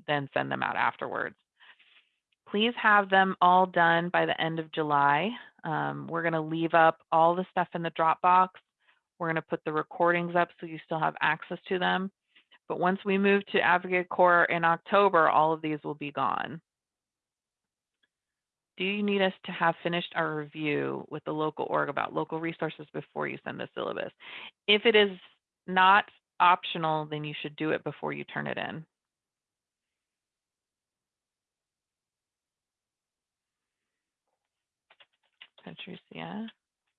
then send them out afterwards. Please have them all done by the end of July. Um, we're going to leave up all the stuff in the Dropbox. We're going to put the recordings up so you still have access to them. But once we move to Advocate Core in October, all of these will be gone do you need us to have finished our review with the local org about local resources before you send the syllabus? If it is not optional, then you should do it before you turn it in. Patricia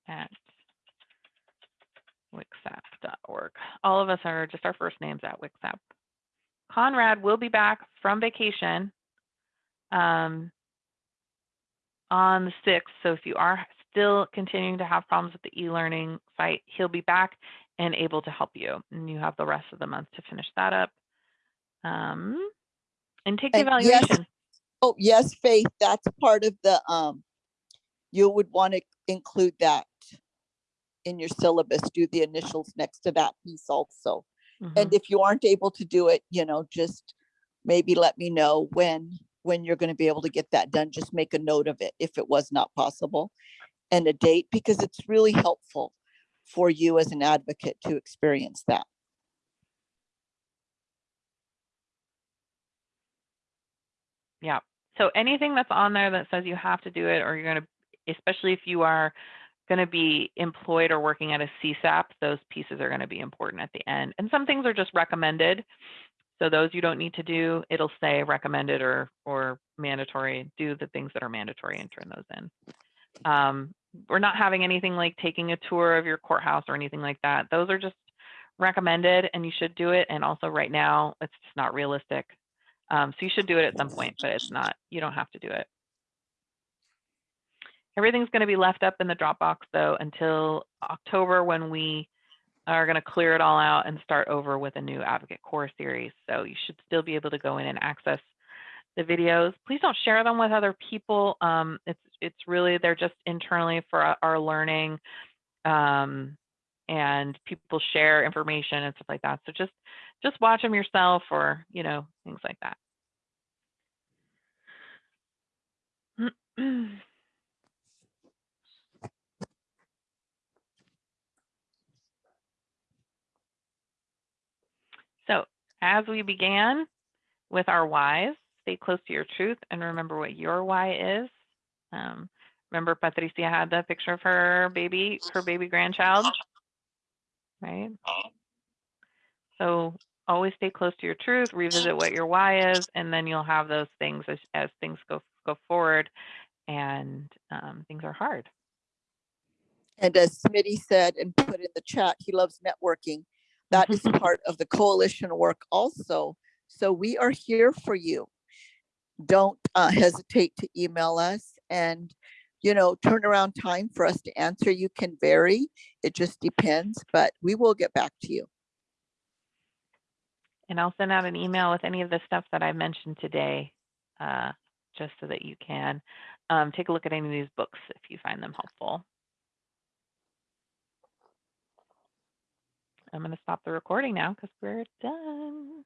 at wcsap.org. All of us are just our first names at WCSAP. Conrad will be back from vacation. Um, on the 6th. So if you are still continuing to have problems with the e-learning site, he'll be back and able to help you. And you have the rest of the month to finish that up. Um, and take the And yes, evaluation. Oh, yes, Faith, that's part of the, um, you would want to include that in your syllabus, do the initials next to that piece also. Mhm. And if you aren't able to do it, you know, just maybe let me know when, when you're going to be able to get that done. Just make a note of it if it was not possible and a date, because it's really helpful for you as an advocate to experience that. Yeah. So anything that's on there that says you have to do it or you're going to, especially if you are going to be employed or working at a CSAP, those pieces are going to be important at the end. And some things are just recommended. So those you don't need to do, it'll say recommended or, or mandatory, do the things that are mandatory and turn those in. Um, we're not having anything like taking a tour of your courthouse or anything like that. Those are just recommended and you should do it. And also right now, it's just not realistic. Um, so you should do it at some point, but it's not, you don't have to do it. Everything's going to be left up in the Dropbox though until October when we are going to clear it all out and start over with a new Advocate Core series. So you should still be able to go in and access the videos. Please don't share them with other people. Um, it's it's really they're just internally for our- learning, um, and people share information and stuff like that. So just just watch them yourself, or you know things like that. So as we began with our whys, stay close to your truth and remember what your why is. Um, remember Patricia had the picture of her baby, her baby grandchild. right? So always stay close to your truth, revisit what your why is, and then you'll have those things as, as things go go forward and um, things are hard. And as Smitty said and put in the chat, he loves networking. That is part of the coalition work also. So we are here for you. Don't uh, hesitate to email us and, you know, turnaround time for us to answer you can vary. It just depends, but we will get back to you. And I'll send out an email with any of the stuff that I mentioned today, uh, just so that you can um, take a look at any of these books if you find them helpful. I'm going to stop the recording now because we're done.